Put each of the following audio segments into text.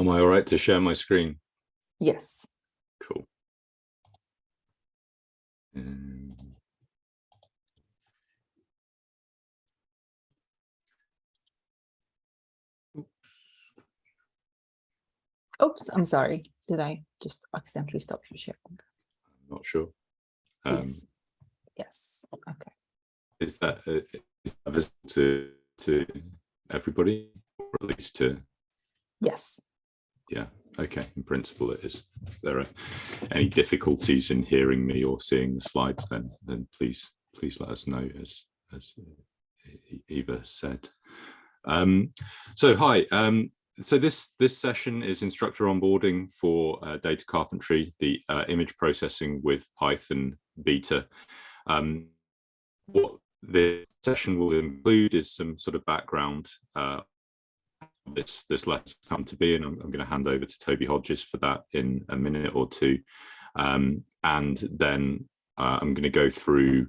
Am I all right to share my screen? Yes. Cool. Um, Oops, I'm sorry. Did I just accidentally stop your sharing? I'm not sure. Um, Yes, okay. is that uh, is that visible to to everybody, or at least to Yes. Yeah? Okay, in principle it is. If there are any difficulties in hearing me or seeing the slides, then then please please let us know as as Eva said. Um, so hi, um, so this this session is instructor onboarding for uh, data carpentry, the uh, image processing with Python beta. Um, what the session will include is some sort of background uh, this this lesson come to be, and I'm, I'm going to hand over to Toby Hodges for that in a minute or two, um, and then uh, I'm going to go through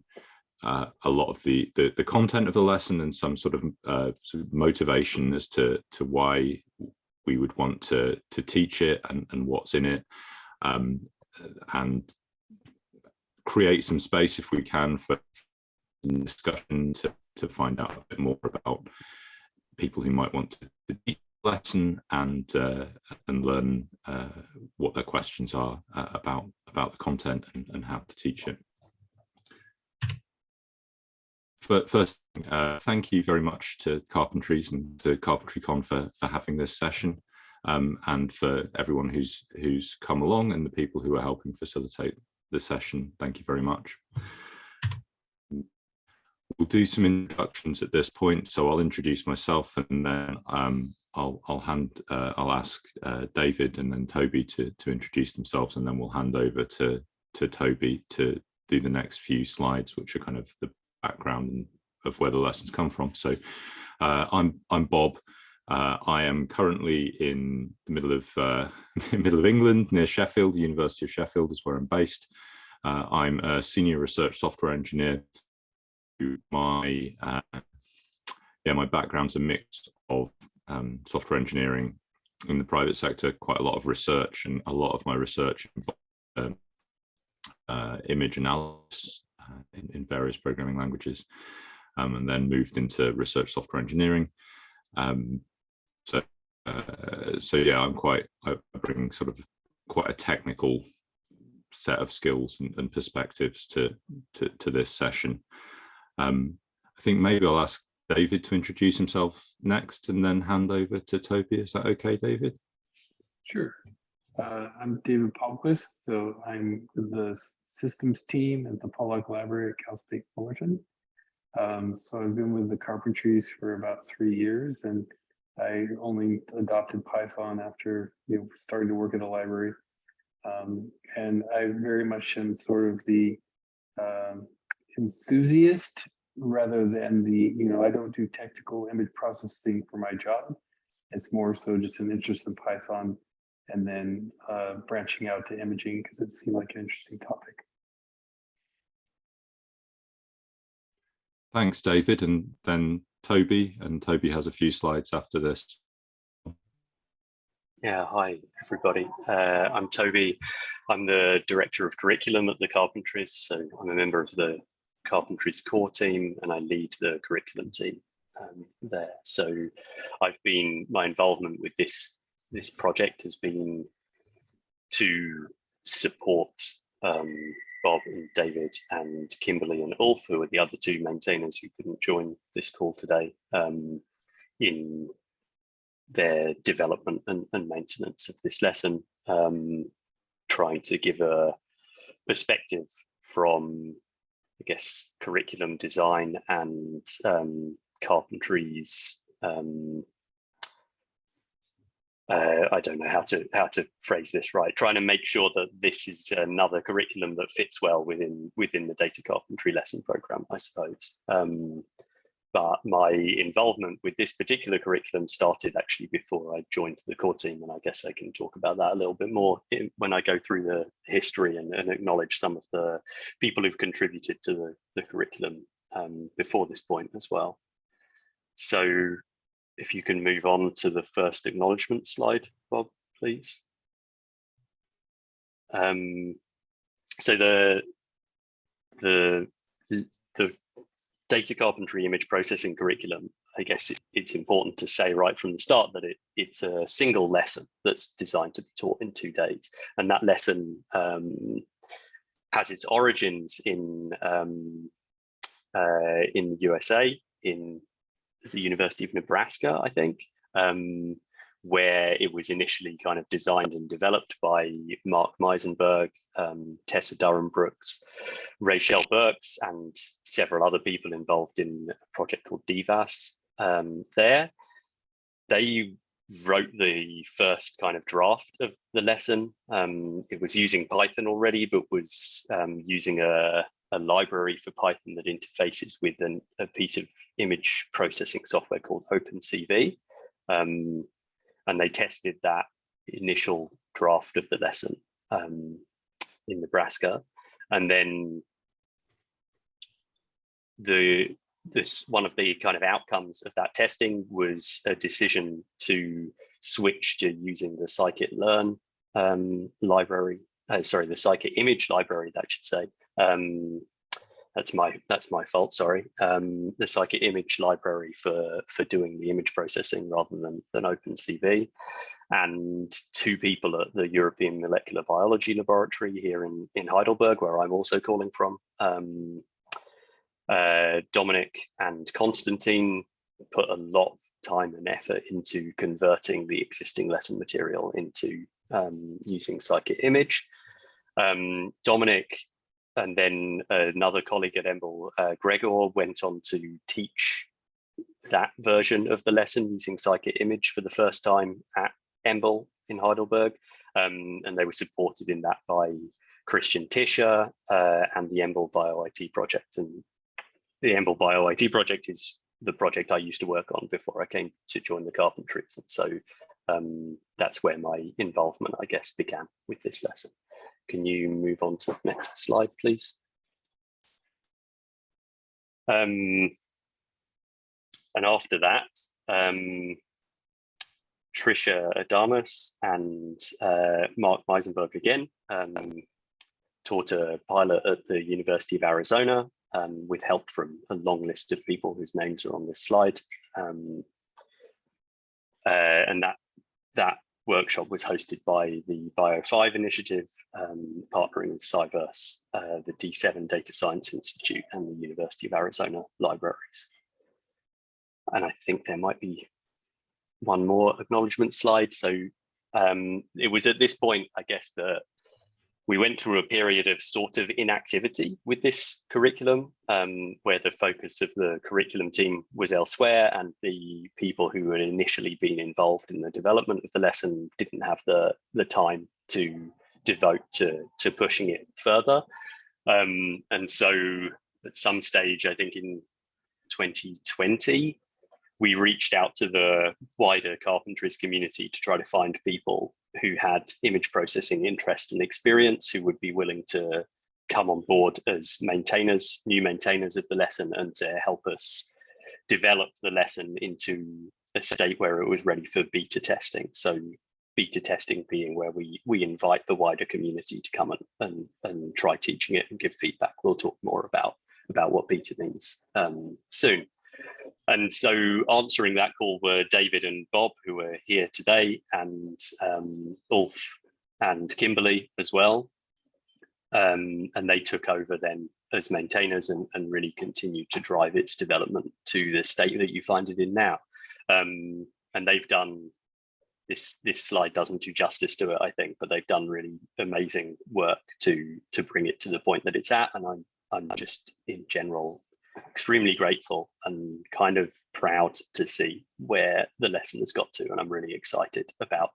uh, a lot of the, the, the content of the lesson and some sort of, uh, sort of motivation as to to why we would want to to teach it and, and what's in it, um, and create some space if we can for discussion to to find out a bit more about people who might want to, teach lesson and uh, and learn uh, what their questions are uh, about about the content and, and how to teach it. First, uh, thank you very much to Carpentries and to CarpentryCon for, for having this session um, and for everyone who's who's come along and the people who are helping facilitate the session. Thank you very much. We'll do some introductions at this point, so I'll introduce myself and then um, I'll, I'll hand, uh, I'll ask uh, David and then Toby to, to introduce themselves and then we'll hand over to, to Toby to do the next few slides, which are kind of the background of where the lessons come from. So uh, I'm, I'm Bob. Uh, I am currently in the middle of uh, middle of England, near Sheffield. University of Sheffield is where I'm based. Uh, I'm a senior research software engineer. My uh, yeah, my background's a mix of um, software engineering in the private sector, quite a lot of research, and a lot of my research involves um, uh, image analysis uh, in, in, various programming languages, um, and then moved into research software engineering. Um, so, uh, so yeah, I'm quite, I bring sort of quite a technical set of skills and, and perspectives to, to, to, this session. Um, I think maybe I'll ask David to introduce himself next and then hand over to Toby. Is that okay, David? Sure. Uh, I'm David Palmquist, so I'm the systems team at the Pollak Library at Cal State Fullerton. Um, so I've been with the Carpentries for about three years and I only adopted Python after you know starting to work at a library. Um, and I very much am sort of the um, enthusiast rather than the, you know, I don't do technical image processing for my job. It's more so just an interest in Python and then uh, branching out to imaging because it seemed like an interesting topic. Thanks, David. And then Toby, and Toby has a few slides after this. Yeah, hi everybody. Uh, I'm Toby. I'm the Director of Curriculum at the Carpentries, so I'm a member of the Carpentries core team and I lead the curriculum team um, there. So I've been, my involvement with this, this project has been to support um, Bob and David and Kimberly and Ulf, who are the other two maintainers who couldn't join this call today, um, in their development and, and, maintenance of this lesson, um, trying to give a perspective from, I guess, curriculum design and um, carpentry's um, uh, I don't know how to how to phrase this right. Trying to make sure that this is another curriculum that fits well within within the data carpentry lesson program, I suppose. Um, but my involvement with this particular curriculum started actually before I joined the core team, and I guess I can talk about that a little bit more when I go through the history and, and, acknowledge some of the people who've contributed to the, the curriculum um, before this point as well. So if you can move on to the first acknowledgement slide, Bob, please. Um, so the the the data carpentry image processing curriculum, I guess it, it's important to say right from the start that it it's a single lesson that's designed to be taught in two days, and that lesson um, has its origins in um, uh, in the USA, in the University of Nebraska, I think, um, where it was initially kind of designed and developed by Mark Meysenburg, um, Tessa Durham Brooks, Rachel Burks, and several other people involved in a project called DIVAS um, there. They wrote the first kind of draft of the lesson. Um, it was using Python already, but was um, using a, a library for Python that interfaces with an, a piece of image processing software called OpenCV. Um, and they tested that initial draft of the lesson um, in Nebraska. And then the this one of the kind of outcomes of that testing was a decision to switch to using the scikit-learn um, library, uh, sorry, the scikit-image library, that should say, um, that's my that's my fault. Sorry. Um, the Scikit image library for for doing the image processing rather than than OpenCV, and two people at the European Molecular Biology Laboratory here in in Heidelberg, where I'm also calling from. Um, uh, Dominik and Constantine put a lot of time and effort into converting the existing lesson material into um, using Scikit image. Um, Dominik and then another colleague at EMBL, uh, Gregor, went on to teach that version of the lesson using Scikit image for the first time at EMBL in Heidelberg. Um, and they were supported in that by Christian Tischer uh, and the EMBL BioIT project. And the EMBL BioIT project is the project I used to work on before I came to join the carpentries. And so um, that's where my involvement, I guess, began with this lesson. Can you move on to the next slide, please? Um, and after that, um, Trisha Adamus and uh, Mark Meysenburg again um, taught a pilot at the University of Arizona um, with help from a long list of people whose names are on this slide. Um, uh, and that that workshop was hosted by the Bio5 initiative, um, partnering with Cyverse, uh, the D7 Data Science Institute and the University of Arizona libraries. And I think there might be one more acknowledgement slide. So um, it was at this point, I guess, that we went through a period of sort of inactivity with this curriculum, um, where the focus of the curriculum team was elsewhere and the people who had initially been involved in the development of the lesson didn't have the, the time to devote to, to pushing it further. Um, and so at some stage, I think in 2020, we reached out to the wider carpentries community to try to find people who had image processing interest and experience who would be willing to come on board as maintainers, new maintainers of the lesson and to help us develop the lesson into a state where it was ready for beta testing. So beta testing being where we we invite the wider community to come and, and, and try teaching it and give feedback. We'll talk more about, about what beta means um, soon. And so answering that call were David and Bob, who are here today, and um, Ulf and Kimberly as well. Um, and they took over then as maintainers and, and, really continued to drive its development to the state that you find it in now. Um, and they've done this this slide doesn't do justice to it, I think, but they've done really amazing work to to bring it to the point that it's at. And I'm I'm just in general extremely grateful and kind of proud to see where the lesson has got to. And I'm really excited about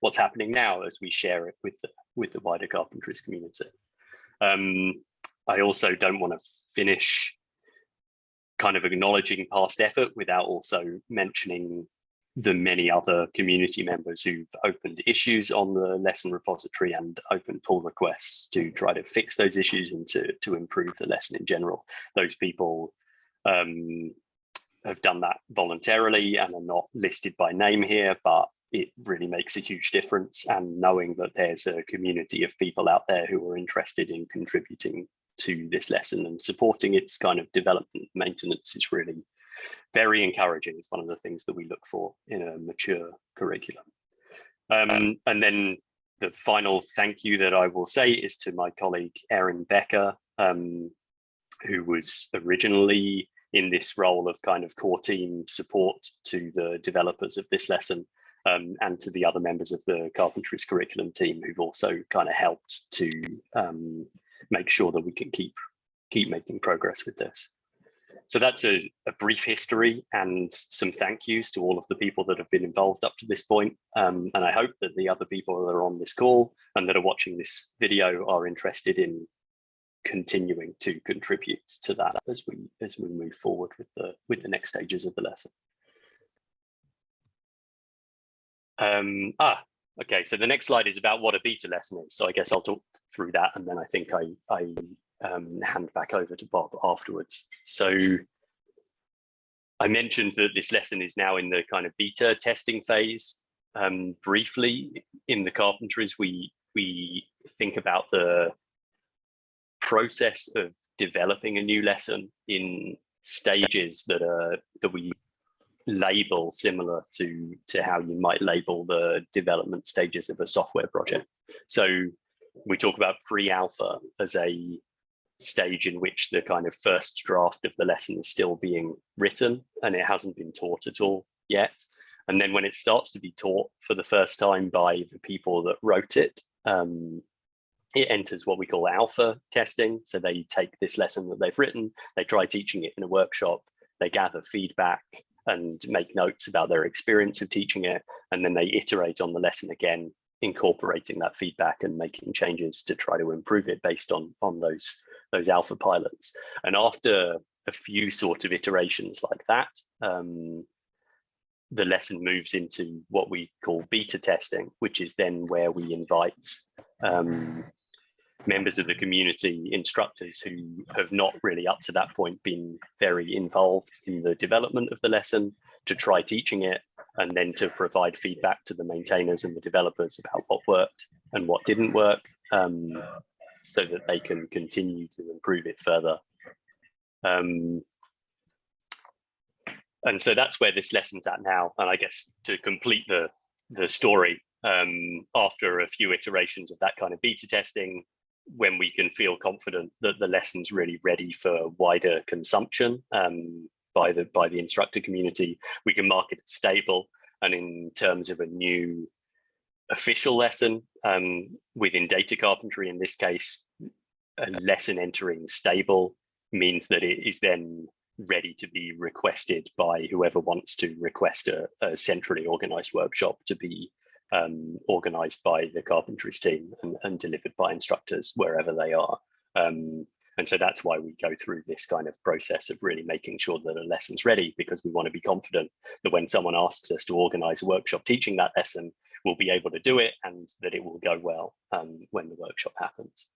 what's happening now as we share it with the, with the wider carpentries community. Um, I also don't want to finish kind of acknowledging past effort without also mentioning the many other community members who've opened issues on the lesson repository and opened pull requests to try to fix those issues and to, to improve the lesson in general. Those people um, have done that voluntarily and are not listed by name here, but it really makes a huge difference. And knowing that there's a community of people out there who are interested in contributing to this lesson and supporting its kind of development maintenance is really very encouraging. It's one of the things that we look for in a mature curriculum. Um, and then the final thank you that I will say is to my colleague Erin Becker, um, who was originally in this role of kind of core team support to the developers of this lesson um, and to the other members of the carpentries curriculum team who've also kind of helped to um, make sure that we can keep keep making progress with this. So that's a, a, brief history and some thank yous to all of the people that have been involved up to this point. Um, and I hope that the other people that are on this call and that are watching this video are interested in continuing to contribute to that as we as we move forward with the with the next stages of the lesson. Um, ah, okay, so the next slide is about what a beta lesson is. So I guess I'll talk through that and then I think I, I um, hand back over to Bob afterwards. So I mentioned that this lesson is now in the kind of beta testing phase. Um, briefly, in the carpentries, we we think about the process of developing a new lesson in stages that are that we label similar to to how you might label the development stages of a software project. So we talk about pre-alpha as a stage in which the kind of first draft of the lesson is still being written and it hasn't been taught at all yet. And then when it starts to be taught for the first time by the people that wrote it, um, it enters what we call alpha testing. So they take this lesson that they've written, they try teaching it in a workshop, they gather feedback and make notes about their experience of teaching it, and then they iterate on the lesson again, incorporating that feedback and making changes to try to improve it based on, on those, those alpha pilots. And after a few sort of iterations like that, um, the lesson moves into what we call beta testing, which is then where we invite um, members of the community, instructors who have not really up to that point been very involved in the development of the lesson to try teaching it and then to provide feedback to the maintainers and the developers about what worked and what didn't work um, so that they can continue to improve it further. Um, and so that's where this lesson's at now. And I guess to complete the, the story, um, after a few iterations of that kind of beta testing, when we can feel confident that the lesson's really ready for wider consumption um, by the by the instructor community, we can mark it as stable. And in terms of a new official lesson um, within data carpentry, in this case, a lesson entering stable means that it is then ready to be requested by whoever wants to request a, a centrally organized workshop to be um, organized by the carpentries team and, and, delivered by instructors wherever they are. Um, and so that's why we go through this kind of process of really making sure that a lesson's ready because we want to be confident that when someone asks us to organize a workshop teaching that lesson, we'll be able to do it and that it will go well um, when the workshop happens.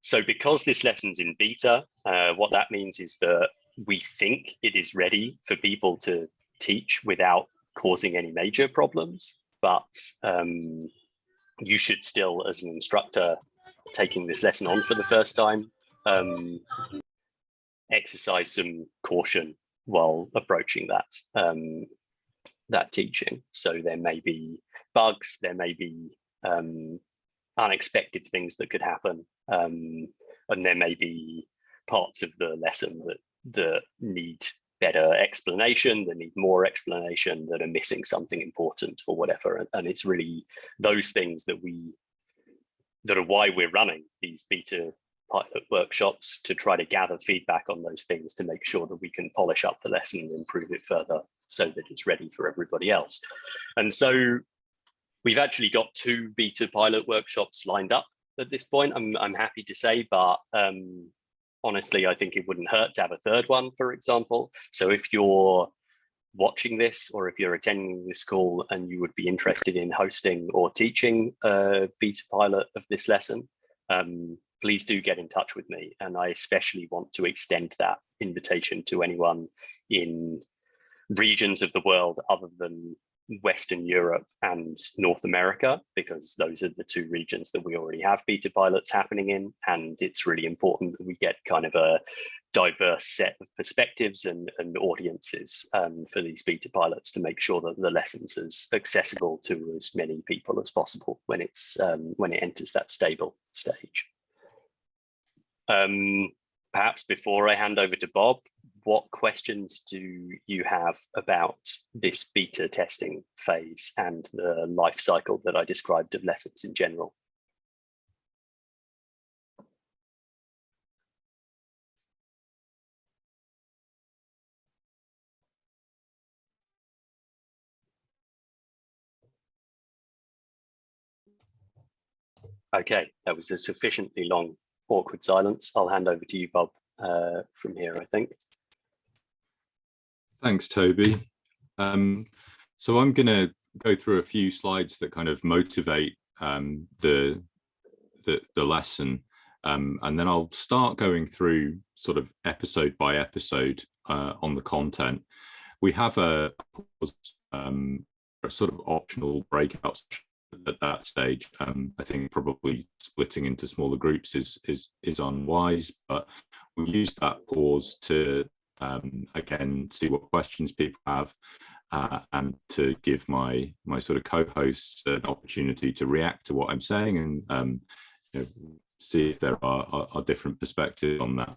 So because this lesson's in beta, uh, what that means is that we think it is ready for people to teach without causing any major problems but um, you should still, as an instructor taking this lesson on for the first time, um, exercise some caution while approaching that um, that teaching. So there may be bugs, there may be um, unexpected things that could happen, um, and there may be parts of the lesson that that need better explanation, that need more explanation, that are missing something important or whatever. And, and it's really those things that we, that are why we're running these beta pilot workshops to try to gather feedback on those things to make sure that we can polish up the lesson and improve it further so that it's ready for everybody else. And so we've actually got two beta pilot workshops lined up at this point, I'm, I'm happy to say, but um, honestly, I think it wouldn't hurt to have a third one, for example. So if you're watching this or if you're attending this call and you would be interested in hosting or teaching a beta pilot of this lesson, um, please do get in touch with me. And I especially want to extend that invitation to anyone in regions of the world other than Western Europe and North America, because those are the two regions that we already have beta pilots happening in. And it's really important that we get kind of a diverse set of perspectives and, and audiences um, for these beta pilots to make sure that the lessons is accessible to as many people as possible when it's um, when it enters that stable stage. Um, perhaps before I hand over to Bob, what questions do you have about this beta testing phase and the life cycle that I described of lessons in general? Okay, that was a sufficiently long, awkward silence. I'll hand over to you, Bob, uh, from here, I think. Thanks, Toby. Um, so I'm going to go through a few slides that kind of motivate um, the, the, the lesson, um, and then I'll start going through sort of episode by episode uh, on the content. We have a, um, a sort of optional breakout at that stage. Um, I think probably splitting into smaller groups is is is unwise, but we use that pause to um, again see what questions people have uh, and to give my my sort of co-hosts an opportunity to react to what I'm saying and um, you know, see if there are, are, are, different perspectives on that.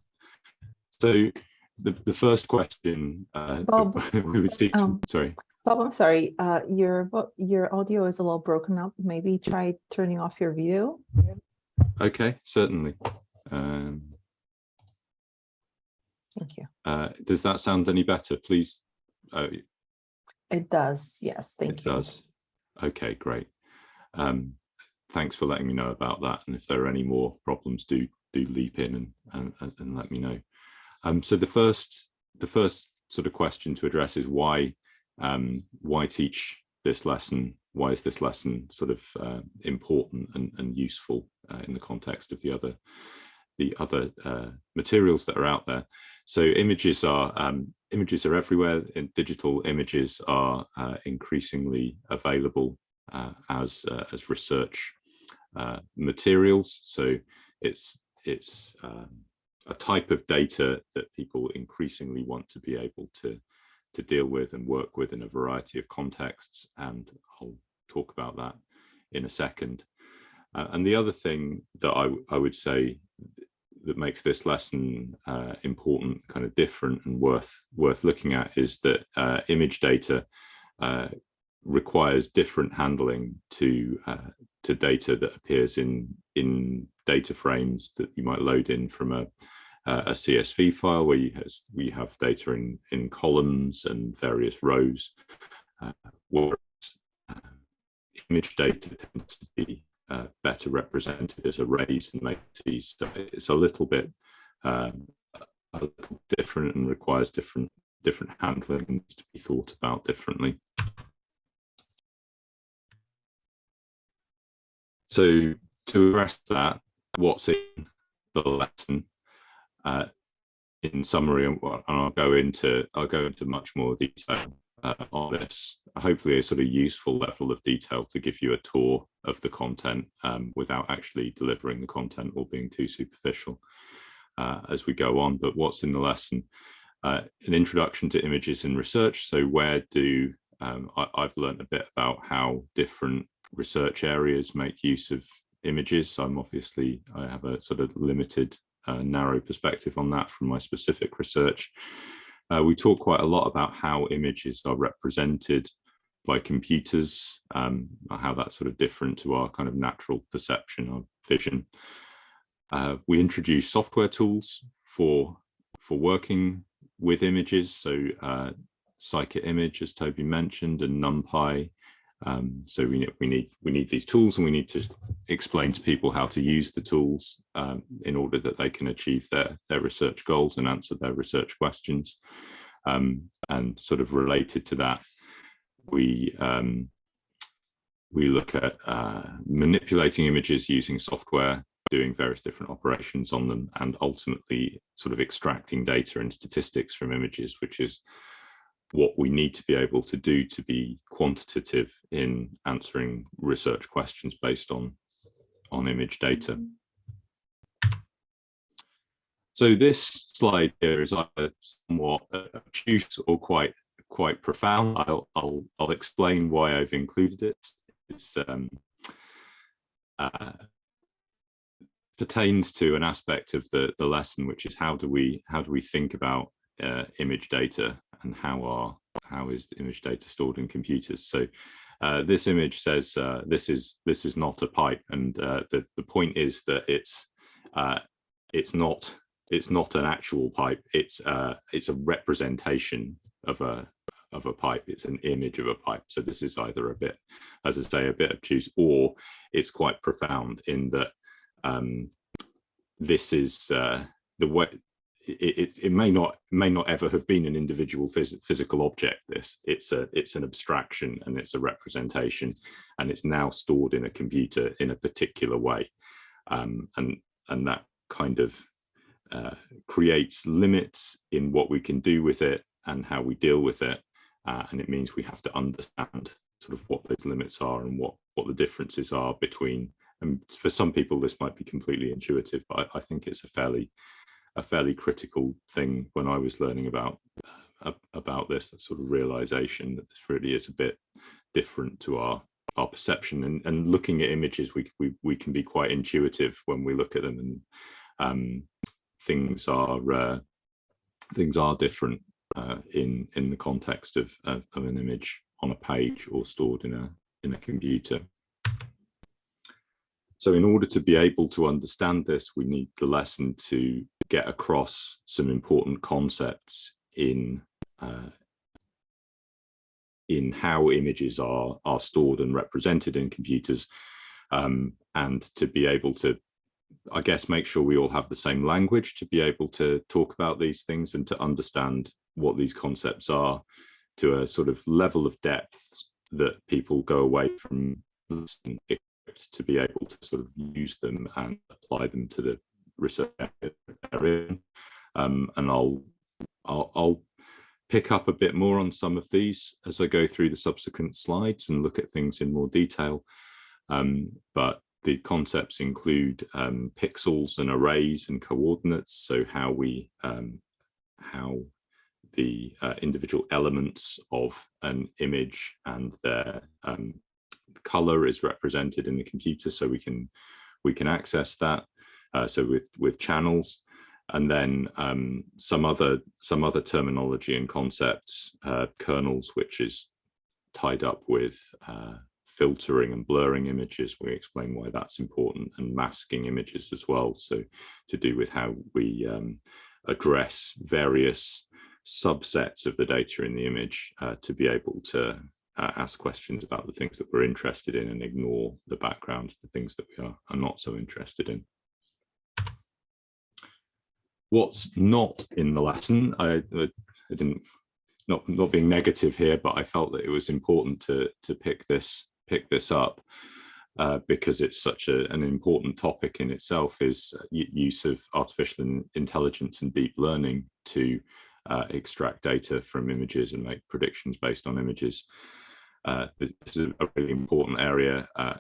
So the, the first question uh, Bob, we would see, um, sorry. Bob, I'm sorry, uh, your your audio is a little broken up. Maybe try turning off your video. Okay, certainly. Um, Thank you. Uh, does that sound any better? Please. Uh, it does. Yes, thank it you. It does. Okay, great. Um, thanks for letting me know about that. And if there are any more problems, do do leap in and and, and let me know. Um, so the first the first sort of question to address is why um, why teach this lesson? Why is this lesson sort of uh, important and, and useful uh, in the context of the other the other uh, materials that are out there? So images are um, images are everywhere. And digital images are uh, increasingly available uh, as uh, as research materials. So it's it's um, a type of data that people increasingly want to be able to to deal with and work with in a variety of contexts. And I'll talk about that in a second. Uh, and the other thing that I, I would say that makes this lesson uh, important, kind of different and worth worth looking at is that uh, image data uh, requires different handling to uh, to data that appears in in data frames that you might load in from a uh, a CSV file where you has, we have data in, in columns and various rows, uh, whereas uh, image data tends to be uh, better represented as arrays and matrices. So it's a little bit um, a little different and requires different different handling to be thought about differently. So to address that, what's in the lesson in summary, and I'll go into I'll go into much more detail uh, on this. Hopefully, a sort of useful level of detail to give you a tour of the content um, without actually delivering the content or being too superficial uh, as we go on. But what's in the lesson? Uh, an introduction to images in research. So where do um, I, I've learned a bit about how different research areas make use of images. So I'm obviously I have a sort of limited narrow perspective on that from my specific research. Uh, we talk quite a lot about how images are represented by computers, um, how that's sort of different to our kind of natural perception of vision. Uh, we introduce software tools for, for working with images. So uh, Scikit-Image, as Toby mentioned, and NumPy um, so we, we need we need these tools and we need to explain to people how to use the tools um, in order that they can achieve their, their research goals and answer their research questions. Um, and sort of related to that, we um, we look at uh, manipulating images using software, doing various different operations on them, and ultimately sort of extracting data and statistics from images, which is what we need to be able to do to be quantitative in answering research questions based on on image data. So this slide here is either somewhat obtuse or quite quite profound. I'll I'll, I'll explain why I've included it. It's um, uh, pertains to an aspect of the the lesson, which is how do we how do we think about uh, image data and how are how is the image data stored in computers? So uh, this image says uh, this is this is not a pipe, and uh, the the point is that it's uh, it's not it's not an actual pipe. It's uh, it's a representation of a of a pipe. It's an image of a pipe. So this is either a bit, as I say, a bit obtuse, or it's quite profound in that um, this is uh, the way it, it, may not may not ever have been an individual phys physical object this. It's a it's an abstraction and it's a representation and it's now stored in a computer in a particular way. Um, and and that kind of uh, creates limits in what we can do with it and how we deal with it. Uh, and it means we have to understand sort of what those limits are and what what the differences are between and for some people this might be completely intuitive but I, I think it's a fairly a fairly critical thing when I was learning about uh, about this that sort of realization that this really is a bit different to our our perception and, and looking at images we, we we can be quite intuitive when we look at them and um, things are uh, things are different uh, in in the context of, of, of an image on a page or stored in a in a computer. So in order to be able to understand this, we need the lesson to get across some important concepts in uh, in how images are are stored and represented in computers um, and to be able to I guess make sure we all have the same language to be able to talk about these things and to understand what these concepts are to a sort of level of depth that people go away from to be able to sort of use them and apply them to the research area. Um, and I'll, I'll, I'll pick up a bit more on some of these as I go through the subsequent slides and look at things in more detail. Um, but the concepts include um, pixels and arrays and coordinates. So how we, um, how the uh, individual elements of an image and their um, color is represented in the computer so we can we can access that uh, so with with channels and then um, some other some other terminology and concepts uh, kernels which is tied up with uh, filtering and blurring images we explain why that's important and masking images as well so to do with how we um, address various subsets of the data in the image uh, to be able to uh, ask questions about the things that we're interested in and ignore the background, the things that we are, are not so interested in. What's not in the lesson, I, I didn't, not, not being negative here, but I felt that it was important to, to pick this, pick this up uh, because it's such a, an important topic in itself is use of artificial intelligence and deep learning to uh, extract data from images and make predictions based on images. Uh, this is a really important area, uh,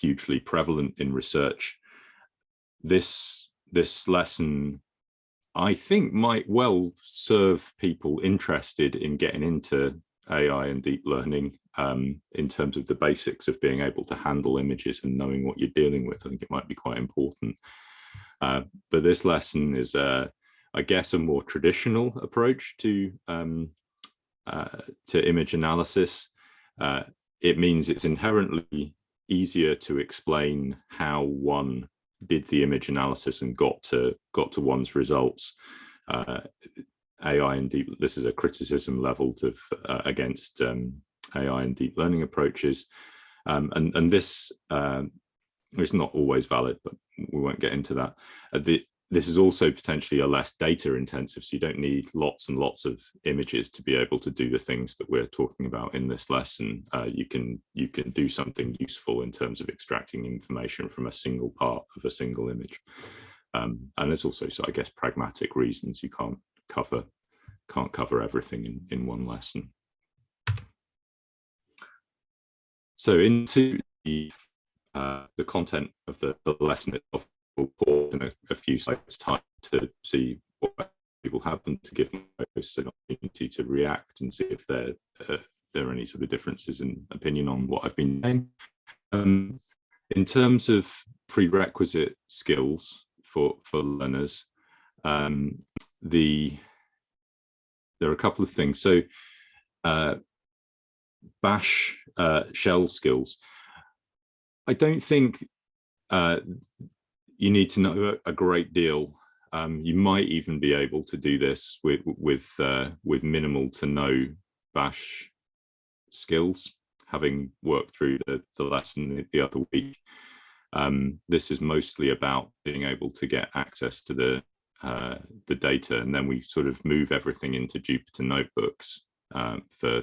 hugely prevalent in research. This, this lesson, I think might well serve people interested in getting into AI and deep learning um, in terms of the basics of being able to handle images and knowing what you're dealing with. I think it might be quite important. Uh, but this lesson is, uh, I guess, a more traditional approach to um, uh, to image analysis uh, it means it's inherently easier to explain how one did the image analysis and got to got to one's results. Uh, AI and deep, this is a criticism leveled of uh, against um, AI and deep learning approaches. Um, and, and this uh, is not always valid, but we won't get into that. Uh, the, this is also potentially a less data intensive, so you don't need lots and lots of images to be able to do the things that we're talking about in this lesson. Uh, you can you can do something useful in terms of extracting information from a single part of a single image. Um, and there's also, so I guess, pragmatic reasons you can't cover can't cover everything in, in one lesson. So into the, uh, the content of the, the lesson itself, we'll pause in a, a few slides time to see what people have and to give them an opportunity to react and see if there, uh, there are any sort of differences in opinion on what I've been saying. Um, in terms of prerequisite skills for, for learners, um, the there are a couple of things. So uh, bash uh, shell skills. I don't think uh, you need to know a, great deal. Um, you might even be able to do this with with uh, with minimal to no bash skills, having worked through the, the lesson the other week. Um, this is mostly about being able to get access to the uh, the data, and then we sort of move everything into Jupyter notebooks um, for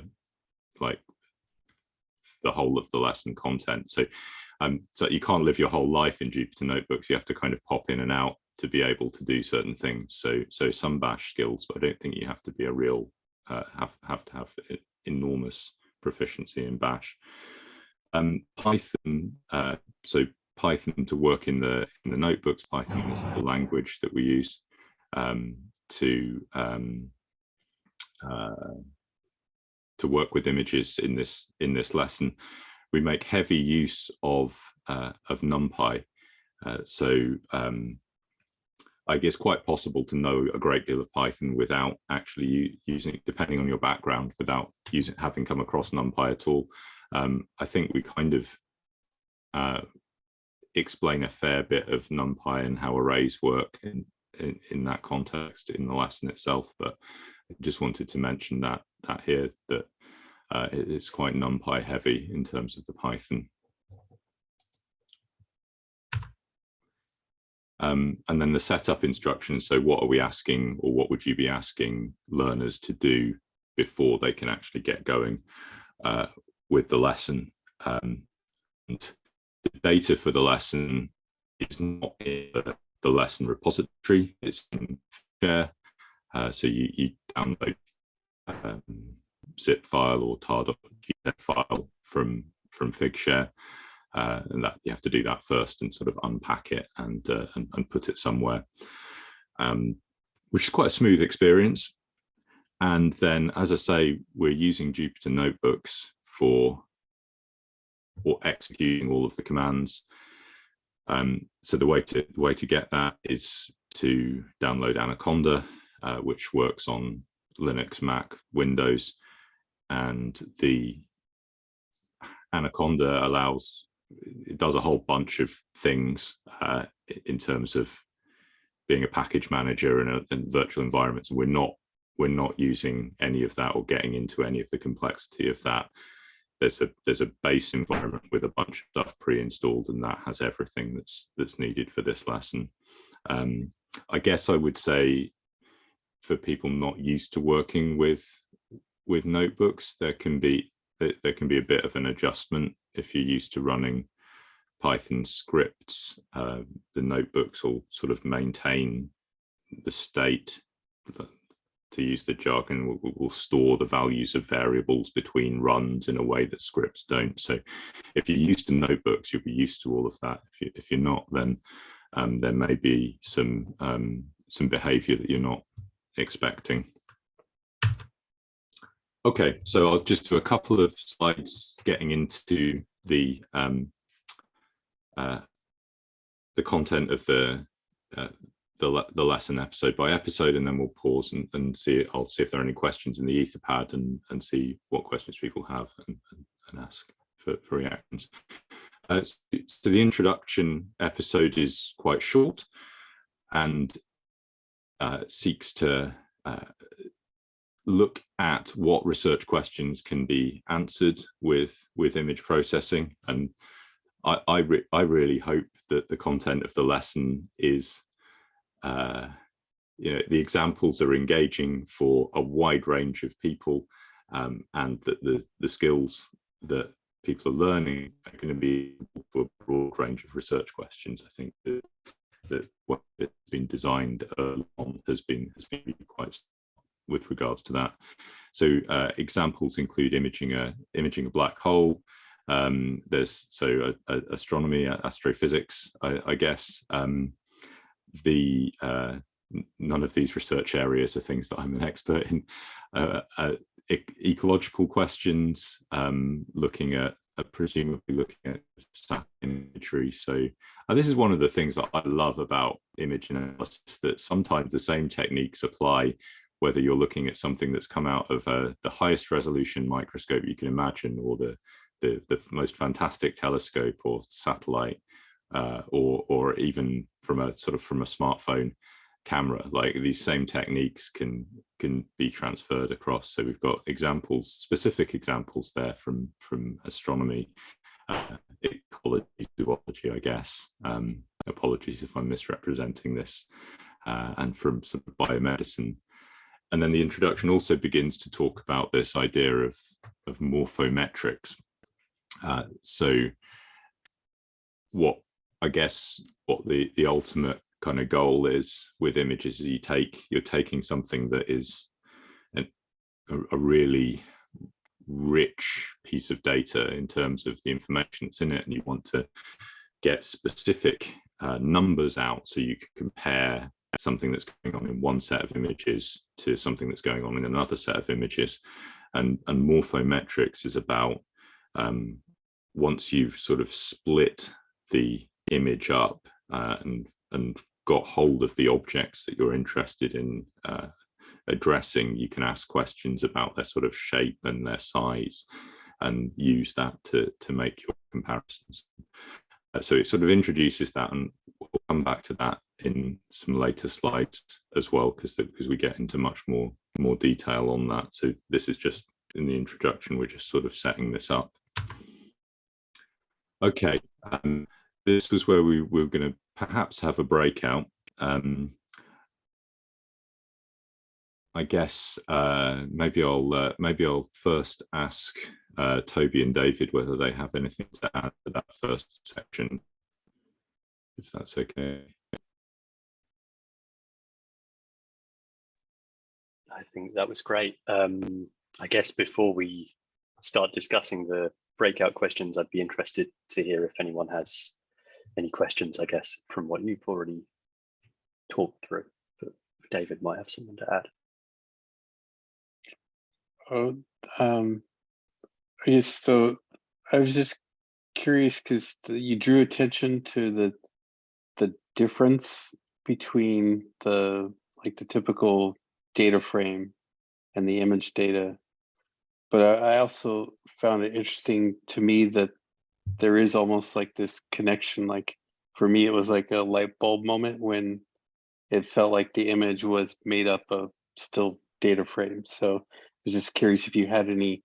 like the whole of the lesson content. So, um, so you can't live your whole life in Jupyter notebooks. You have to kind of pop in and out to be able to do certain things. So, so some bash skills, but I don't think you have to be a real uh, have have to have enormous proficiency in bash. Um, Python, uh, so Python to work in the in the notebooks. Python is the language that we use um, to um, uh, to work with images in this in this lesson. We make heavy use of uh, of NumPy, uh, so um, I guess quite possible to know a great deal of Python without actually using, depending on your background, without using having come across NumPy at all. Um, I think we kind of uh, explain a fair bit of NumPy and how arrays work in, in, in that context in the lesson itself, but I just wanted to mention that that here that uh, it's quite NumPy heavy in terms of the Python. Um, and then the setup instructions. So what are we asking or what would you be asking learners to do before they can actually get going uh, with the lesson? Um, and the data for the lesson is not in the, the lesson repository, it's in Share. Uh, so you, you download um, zip file or tar.gz file from, from Figshare. Uh, and that you have to do that first and sort of unpack it and uh, and, and, put it somewhere, um, which is quite a smooth experience. And then, as I say, we're using Jupyter notebooks for or executing all of the commands. Um, so the way to the way to get that is to download Anaconda, uh, which works on Linux, Mac, Windows, and the Anaconda allows it does a whole bunch of things uh, in terms of being a package manager in, a, in virtual environments. And we're not we're not using any of that or getting into any of the complexity of that. There's a there's a base environment with a bunch of stuff pre-installed, and that has everything that's that's needed for this lesson. Um, I guess I would say for people not used to working with with notebooks, there can be there can be a bit of an adjustment if you're used to running Python scripts. Uh, the notebooks will sort of maintain the state, to use the jargon, will, will store the values of variables between runs in a way that scripts don't. So if you're used to notebooks, you'll be used to all of that. If, you, if you're not, then um, there may be some um, some behavior that you're not expecting. Okay, so I'll just do a couple of slides getting into the um, uh, the content of the uh, the, the lesson episode by episode, and then we'll pause and, and see. I'll see if there are any questions in the Etherpad and and see what questions people have and, and ask for, for reactions. Uh, so the introduction episode is quite short and uh, seeks to uh, look at what research questions can be answered with with image processing. And I I, re I really hope that the content of the lesson is uh, you know the examples are engaging for a wide range of people um, and that the the skills that people are learning are going to be for a broad range of research questions. I think that, that what has been designed on has been has been quite with regards to that. So uh, examples include imaging a imaging a black hole. Um, there's so uh, astronomy, astrophysics, I, I guess. Um, the uh, none of these research areas are things that I'm an expert in. Uh, uh, ecological questions, um, looking at uh, presumably looking at imagery. So this is one of the things that I love about image analysis, that sometimes the same techniques apply whether you're looking at something that's come out of uh, the highest resolution microscope you can imagine or the, the, the most fantastic telescope or satellite uh, or, or even from a sort of from a smartphone camera like these same techniques can can be transferred across. So we've got examples specific examples there from from astronomy uh, ecology zoology i guess. Um, apologies if i'm misrepresenting this uh, and from sort of biomedicine and then the introduction also begins to talk about this idea of of morphometrics. Uh, so what i guess what the the ultimate kind of goal is with images is you take you're taking something that is an, a, a, really rich piece of data in terms of the information that's in it and you want to get specific uh, numbers out so you can compare something that's going on in one set of images to something that's going on in another set of images and and morphometrics is about um, once you've sort of split the image up uh, and and got hold of the objects that you're interested in uh, addressing, you can ask questions about their sort of shape and their size and use that to, to make your comparisons. Uh, so it sort of introduces that and we'll come back to that in some later slides as well, because because we get into much more more detail on that. So this is just in the introduction, we're just sort of setting this up. Okay, um, this was where we were going to perhaps have a breakout. Um, I guess uh, maybe I'll uh, maybe I'll first ask uh, Toby and David whether they have anything to add to that first section, if that's okay. I think that was great. Um, I guess before we start discussing the breakout questions, I'd be interested to hear if anyone has any questions, I guess, from what you've already talked through. But David might have something to add. Oh, um, yes. So I was just curious because you drew attention to the the difference between the like the typical data frame and the image data. But I also found it interesting to me that there is almost like this connection like for me it was like a light bulb moment when it felt like the image was made up of still data frames so i was just curious if you had any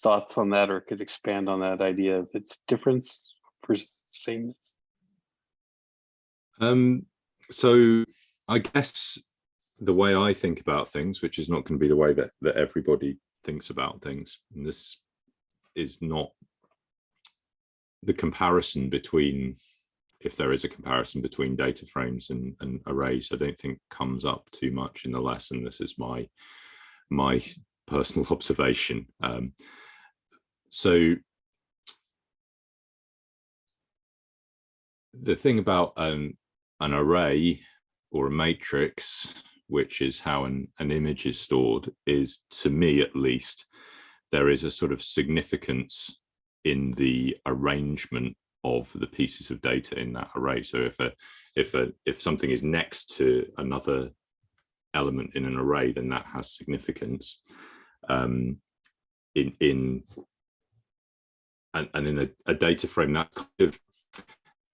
thoughts on that or could expand on that idea of its difference for sameness um so i guess the way i think about things which is not going to be the way that that everybody thinks about things and this is not the comparison between if there is a comparison between data frames and, and, arrays, I don't think comes up too much in the lesson. This is my my personal observation. Um, so the thing about an, an array or a matrix, which is how an, an image is stored, is to me at least, there is a sort of significance in the arrangement of the pieces of data in that array. So if a if a if something is next to another element in an array, then that has significance. Um, in in and, and in a, a data frame that kind of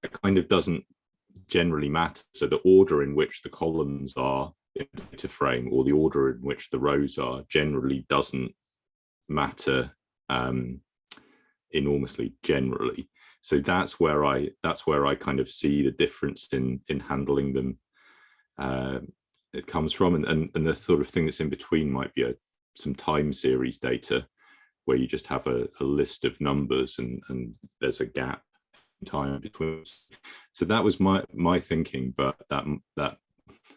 that kind of doesn't generally matter. So the order in which the columns are data frame or the order in which the rows are generally doesn't matter um, enormously generally. So that's where I that's where I kind of see the difference in in handling them. Uh, it comes from and, and and the sort of thing that's in between might be a some time series data where you just have a, a list of numbers and and there's a gap in time between. So that was my my thinking, but that that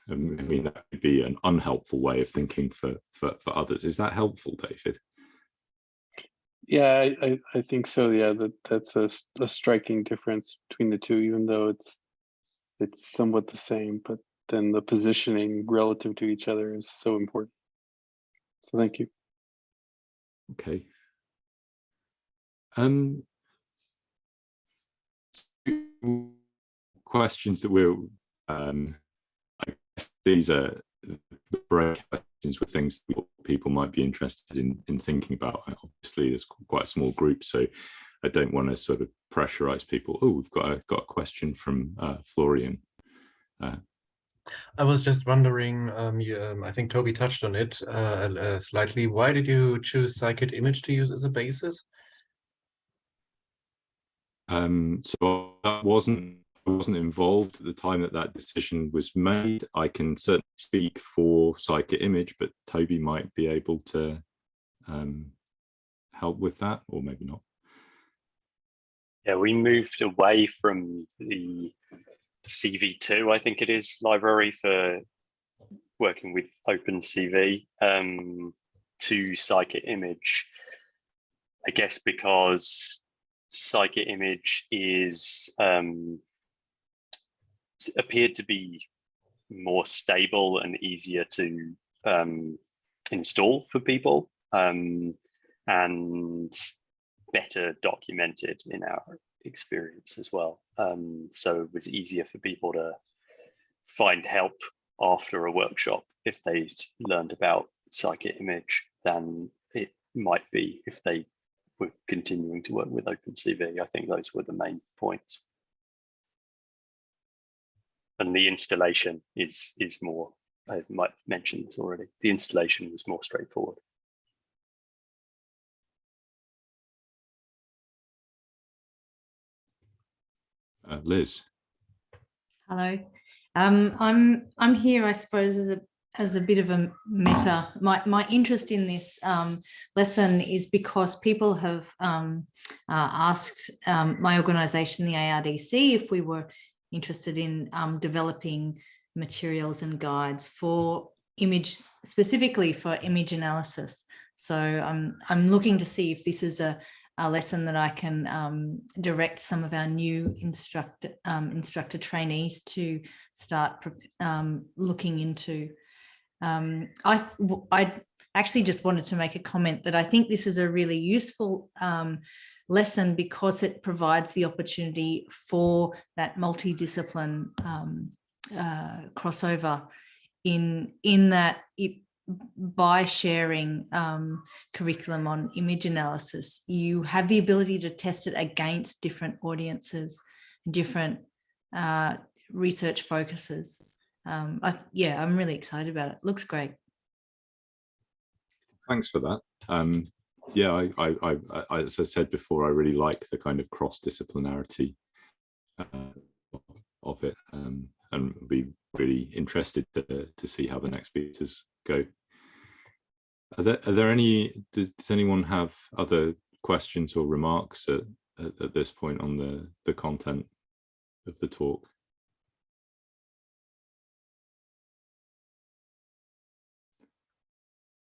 I mean, that could be an unhelpful way of thinking for, for, for others. Is that helpful, David? Yeah, I, I, think so. Yeah, that that's a striking difference between the two, even though it's it's somewhat the same, but then the positioning relative to each other is so important. So thank you. Okay. Um, two questions that we're, um, these are the break questions were things people might be interested in, in thinking about. Obviously, there's quite a small group, so I don't want to sort of pressurize people. Oh, we've got a, got a question from uh, Florian. I was just wondering, um, you, um, I think Toby touched on it uh, uh, slightly. Why did you choose Scikit image to use as a basis? Um, so that wasn't wasn't involved at the time that that decision was made. I can certainly speak for Scikit Image, but Toby might be able to um, help with that, or maybe not. Yeah, we moved away from the CV2, I think it is, library for working with OpenCV um, to Scikit Image. I guess because Scikit Image is um, appeared to be more stable and easier to um, install for people um, and better documented in our experience as well. Um, so it was easier for people to find help after a workshop if they'd learned about Scikit Image than it might be if they were continuing to work with OpenCV. I think those were the main points. And the installation is is more, I might have mentioned this already, the installation was more straightforward. Uh, Liz. Hello. Um, I'm I'm here, I suppose, as a as a bit of a meta. My my interest in this um, lesson is because people have um, uh, asked um, my organisation, the ARDC, if we were interested in um, developing materials and guides for image, specifically for image analysis. So I'm I'm looking to see if this is a a lesson that I can um, direct some of our new instructor um, instructor trainees to start um, looking into. Um, I th- actually just wanted to make a comment that I think this is a really useful um, lesson because it provides the opportunity for that multidiscipline um, uh, crossover in in that it by sharing um, curriculum on image analysis, you have the ability to test it against different audiences, different uh, research focuses. Um, I, yeah, I'm really excited about it. Looks great. Thanks for that. Um, yeah, I, I, I, as I said before, I really like the kind of cross-disciplinarity uh, of it, um, and be really interested to, to see how the next speakers go. Are there, are there any, does, does anyone have other questions or remarks at, at, at this point on the, the content of the talk?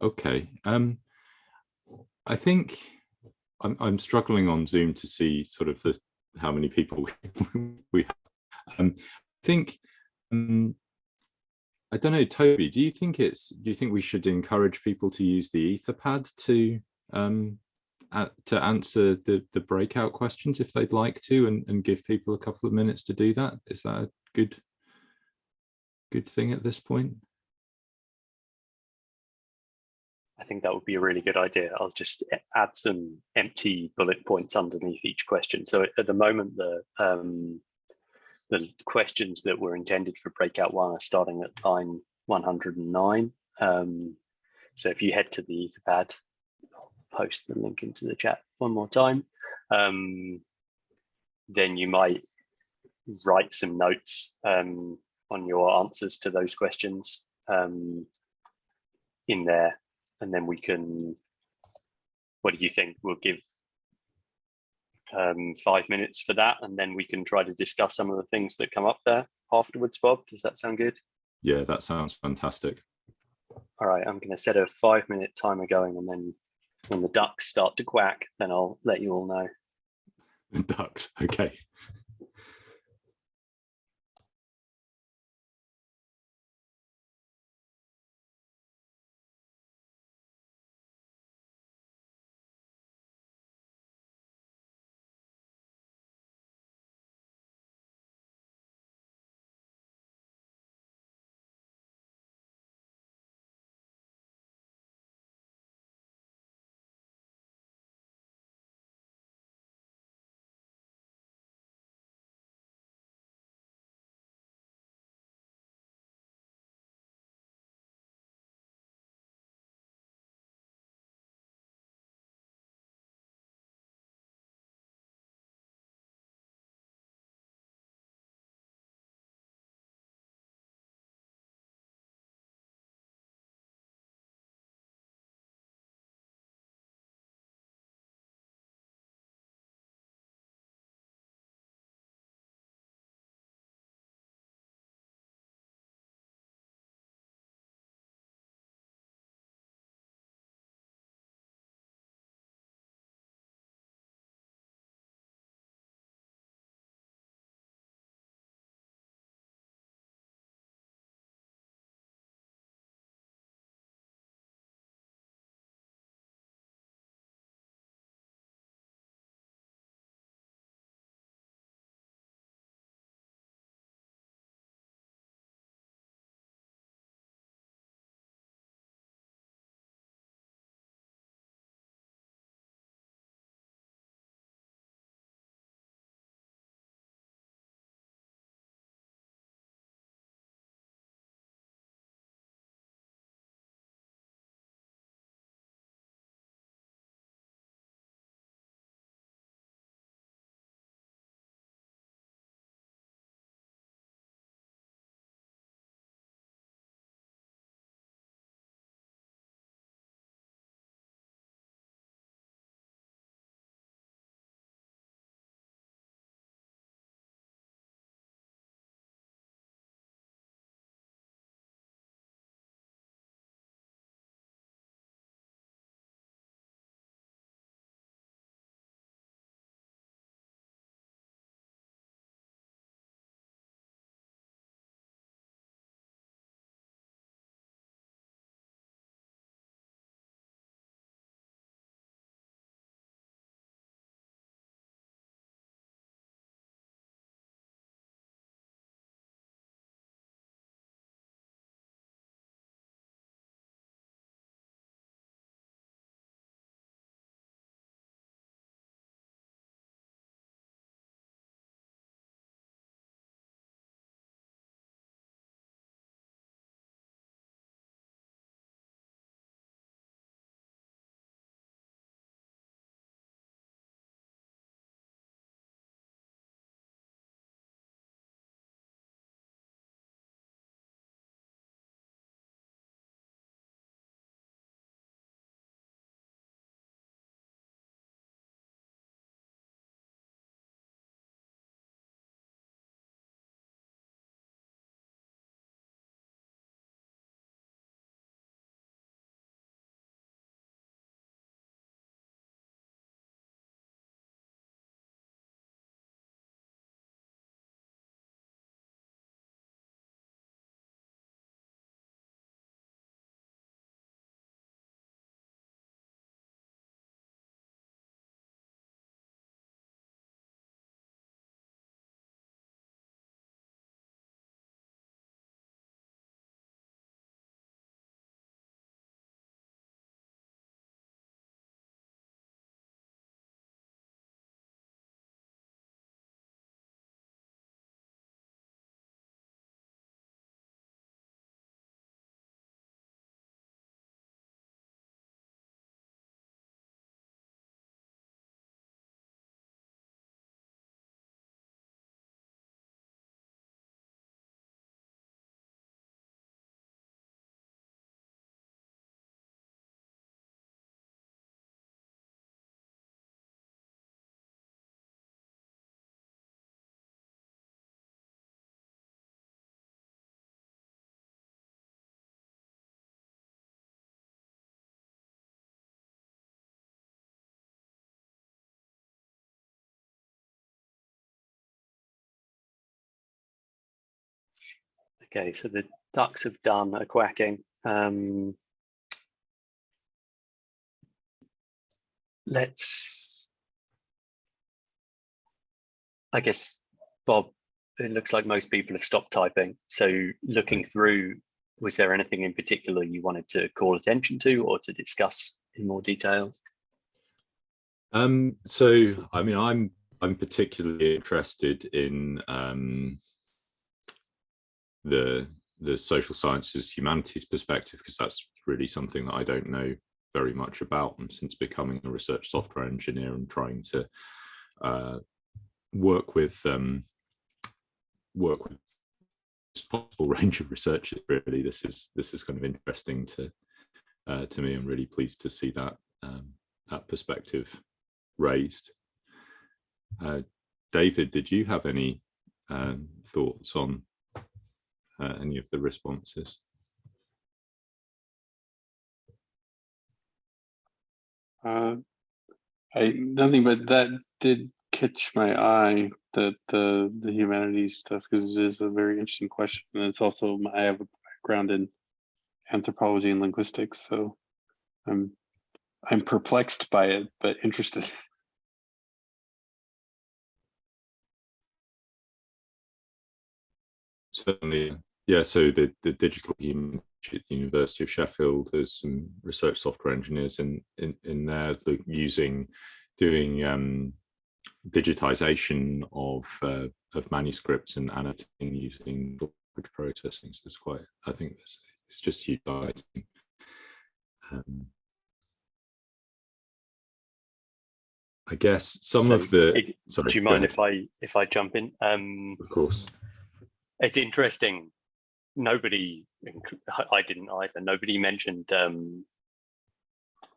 Okay, um, I think I'm, I'm struggling on Zoom to see sort of the, how many people we have. Um, I think, um, I don't know, Toby, do you think it's, do you think we should encourage people to use the Etherpad to um, at, to answer the, the breakout questions if they'd like to and, and give people a couple of minutes to do that? Is that a good, good thing at this point? Think that would be a really good idea. I'll just add some empty bullet points underneath each question. So at the moment, the um, the questions that were intended for breakout one are starting at line 109. Um, so if you head to the Etherpad, I'll post the link into the chat one more time. Um, then you might write some notes um, on your answers to those questions um, in there and then we can what do you think we'll give um, five minutes for that and then we can try to discuss some of the things that come up there afterwards bob does that sound good Yeah, that sounds fantastic. All right, I'm going to set a five minute timer going and then when the ducks start to quack, then I'll let you all know. The Ducks. Okay. Okay, so the ducks have done a quacking. Um, let's, I guess, Bob, it looks like most people have stopped typing. So looking through, was there anything in particular you wanted to call attention to or to discuss in more detail? Um, so, I mean, I'm I'm particularly interested in um, the the social sciences humanities perspective because that's really something that I don't know very much about and since becoming a research software engineer and trying to uh, work with um, work with possible range of researchers really this is this is kind of interesting to uh, to me. I'm really pleased to see that um, that perspective raised. Uh, David did you have any um, thoughts on uh, any of the responses Uh, I nothing, but that did catch my eye that the the humanities stuff because it is a very interesting question, and it's also I have a background in anthropology and linguistics, so I'm I'm perplexed by it, but interested. Certainly, yeah. So the the digital human University of Sheffield, there's some research software engineers in in in there using doing um, digitization of uh, of manuscripts and annotating using language processing. So it's quite. I think it's it's just utilizing. Um, I guess some So, of the. it- sorry, Do you mind if I if I jump in? Um, Of course. it's interesting. Nobody, I didn't either. Nobody mentioned um,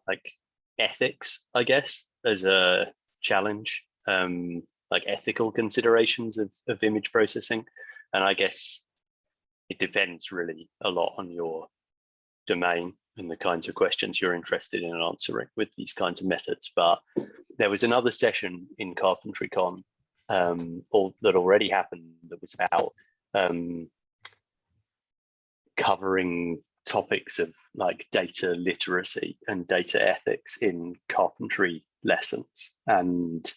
like ethics, I guess, as a challenge, um, like ethical considerations of, of image processing. And I guess it depends really a lot on your domain and the kinds of questions you're interested in answering with these kinds of methods. But there was another session in CarpentryCon um, or that already happened that was about um, covering topics of like data literacy and data ethics in carpentry lessons. And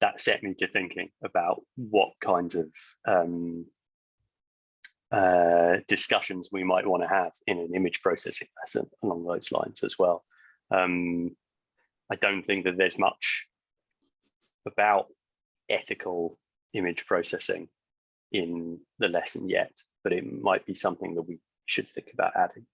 that set me to thinking about what kinds of um, uh, discussions we might want to have in an image processing lesson along those lines as well. Um, I don't think that there's much about ethical image processing in the lesson yet, but it might be something that we should think about adding.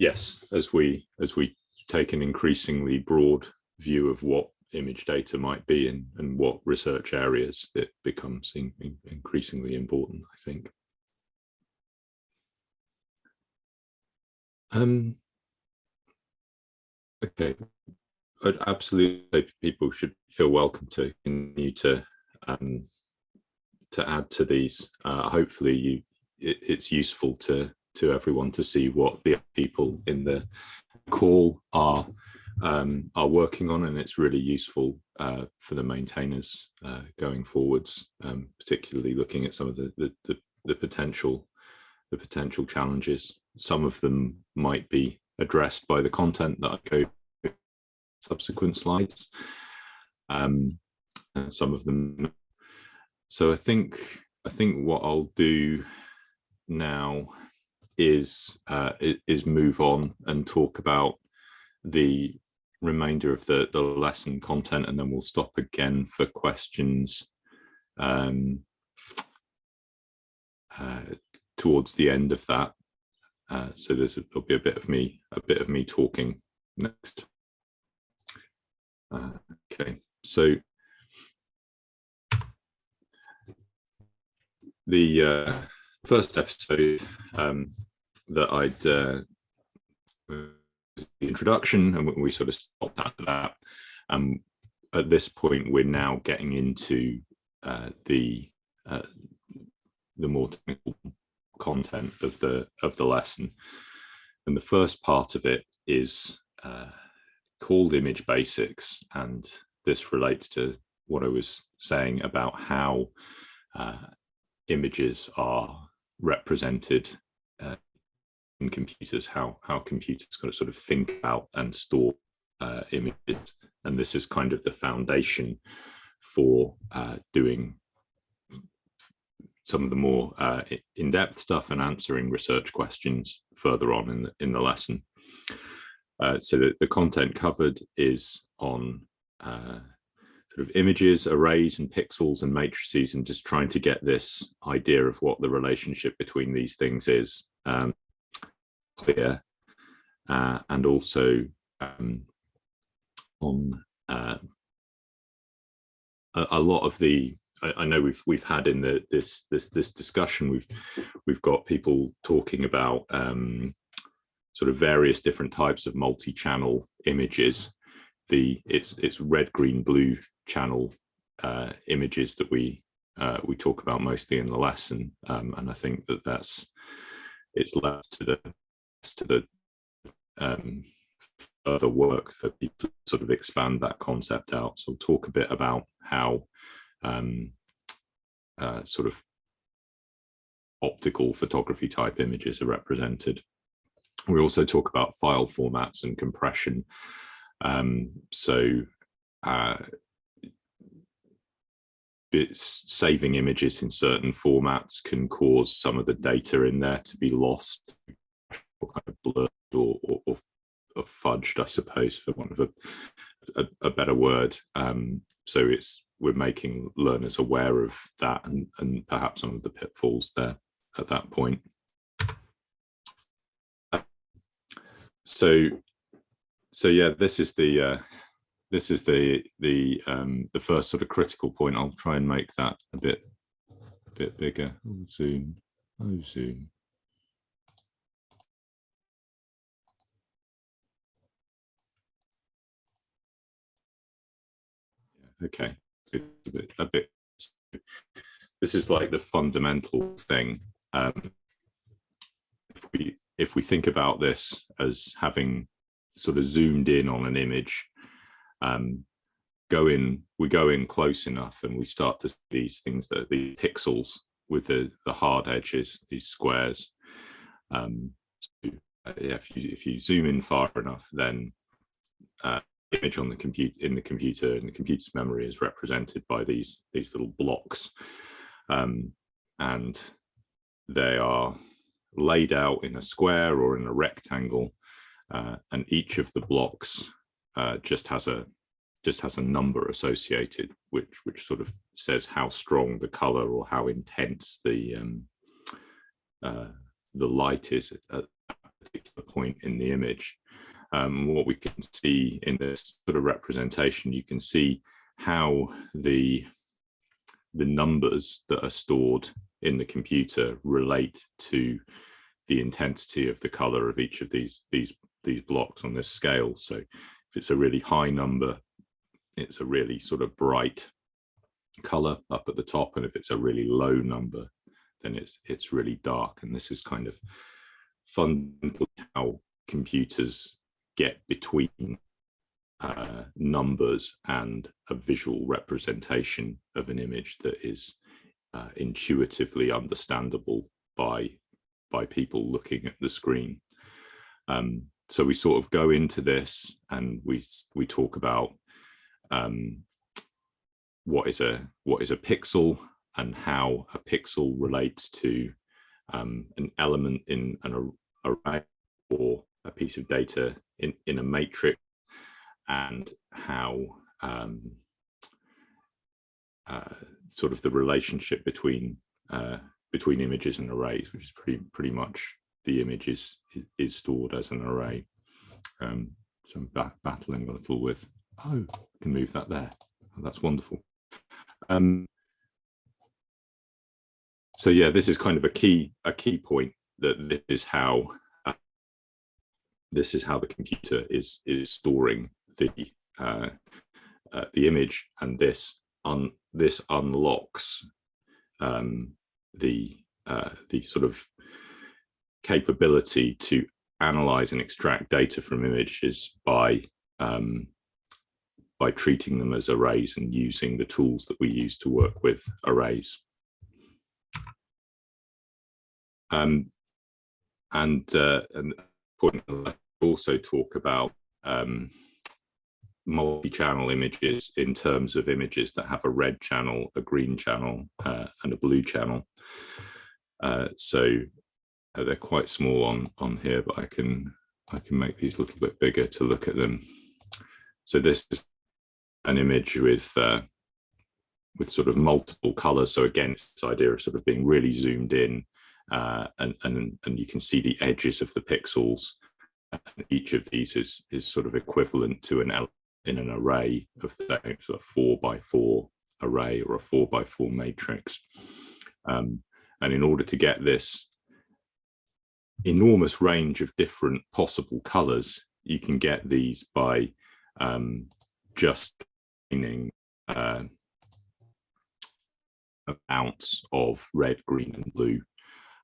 yes, as we as we take an increasingly broad view of what image data might be and, and what research areas it becomes in, in- increasingly important, I think. Um, okay, I'd absolutely say people should feel welcome to continue to um, to add to these. Uh, hopefully, you it, it's useful to to everyone to see what the people in the call are um, are working on, and it's really useful uh, for the maintainers uh, going forwards, um, particularly looking at some of the, the the the potential the potential challenges. Some of them might be addressed by the content that I go subsequent slides, um, and some of them. So I think I think what I'll do now is uh, is move on and talk about the remainder of the the lesson content, and then we'll stop again for questions um, uh, towards the end of that. Uh, so there's there'll be a bit of me a bit of me talking next. Uh, okay, so the uh, first episode um, that I'd uh, the introduction, and we- sort of stopped after that. Um, at this point, we're now getting into uh, the uh, the more technical content of the of the lesson, and the first part of it is uh, called image basics, and this relates to what I was saying about how uh, images are represented uh, in computers, how, how computers kind of sort of think about and store uh, images. And this is kind of the foundation for uh, doing some of the more uh, in-depth stuff and answering research questions further on in the, in the lesson. Uh, so the, the content covered is on uh, of images, arrays and pixels and matrices and just trying to get this idea of what the relationship between these things is um, clear uh, and also um, on uh, a, a, lot of the I, I, know we've we've had in the this this this discussion we've we've got people talking about um, sort of various different types of multi-channel images. The it's it's red green blue channel uh, images that we uh, we talk about mostly in the lesson um, and I think that that's it's left to the to the um, further work for people to sort of expand that concept out. So we'll talk a bit about how um, uh, sort of optical photography type images are represented. We also talk about file formats and compression. Um, so uh, saving images in certain formats can cause some of the data in there to be lost or kind of blurred or, or, or, fudged, I suppose, for want of a, a, a better word. Um, so it's we're making learners aware of that and, and perhaps some of the pitfalls there at that point. So, so yeah, this is the uh, this is the the um, the first sort of critical point. I'll try and make that a bit a bit bigger. Oh, oh soon. okay a bit, a bit this is like the fundamental thing um, if we if we think about this as having sort of zoomed in on an image um, go in we go in close enough and we start to see these things that the pixels with the the hard edges these squares um, so, uh, yeah, if you if you zoom in far enough then uh, image on the compute in the computer and the computer's memory is represented by these these little blocks um, and they are laid out in a square or in a rectangle uh, and each of the blocks uh, just has a just has a number associated which which sort of says how strong the color or how intense the um, uh, the light is at a particular point in the image um, what we can see in this sort of representation, you can see how the, the numbers that are stored in the computer relate to the intensity of the color of each of these, these, these blocks on this scale. So if it's a really high number, it's a really sort of bright color up at the top. And if it's a really low number, then it's, it's really dark. And this is kind of fundamentally how computers get between uh, numbers and a visual representation of an image that is uh, intuitively understandable by by people looking at the screen. Um, so we sort of go into this and we we talk about um, what is a what is a pixel and how a pixel relates to um, an element in an array or a piece of data in, in a matrix and how um, uh, sort of the relationship between uh, between images and arrays, which is pretty pretty much the image is is stored as an array. Um, so I'm bat battling a little with, oh, I can move that there. Oh, that's wonderful. Um, so yeah, this is kind of a key a key point that this is how this is how the computer is is storing the uh, uh, the image, and this un this unlocks um, the uh, the sort of capability to analyze and extract data from images by um, by treating them as arrays and using the tools that we use to work with arrays. Um, and, uh, and also talk about um, multi-channel images in terms of images that have a red channel, a green channel, uh, and a blue channel. Uh, so uh, they're quite small on on here, but I can I can make these a little bit bigger to look at them. So this is an image with uh, with sort of multiple colors. So again, this idea of sort of being really zoomed in, uh, and and and you can see the edges of the pixels. And each of these is is sort of equivalent to an in an array of the sort of four by four array or a four by four matrix. Um, and in order to get this enormous range of different possible colors, you can get these by um, just meaning uh, amounts of red, green, and blue.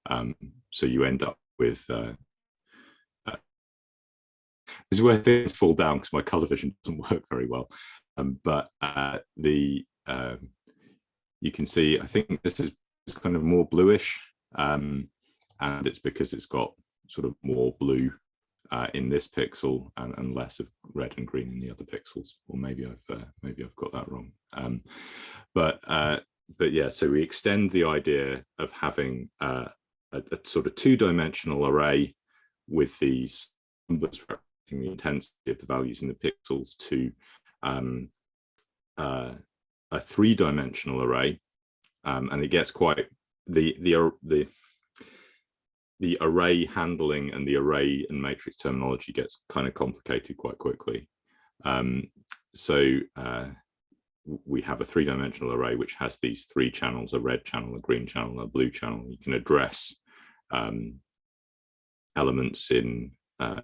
Um, so you end up with uh, uh, this is where things fall down because my color vision doesn't work very well. Um, but uh, the um, you can see, I think this is kind of more bluish, um, and it's because it's got sort of more blue uh, in this pixel and, and, less of red and green in the other pixels. Or maybe I've uh, maybe I've got that wrong. Um, but uh, but yeah, so we extend the idea of having uh, a, a, sort of two-dimensional array with these numbers representing the intensity of the values in the pixels to um, uh, a three-dimensional array, um, and it gets quite the the the the array handling and the array and matrix terminology gets kind of complicated quite quickly. Um, so uh, we have a three-dimensional array which has these three channels, a red channel, a green channel, a blue channel. You can address um, elements in uh,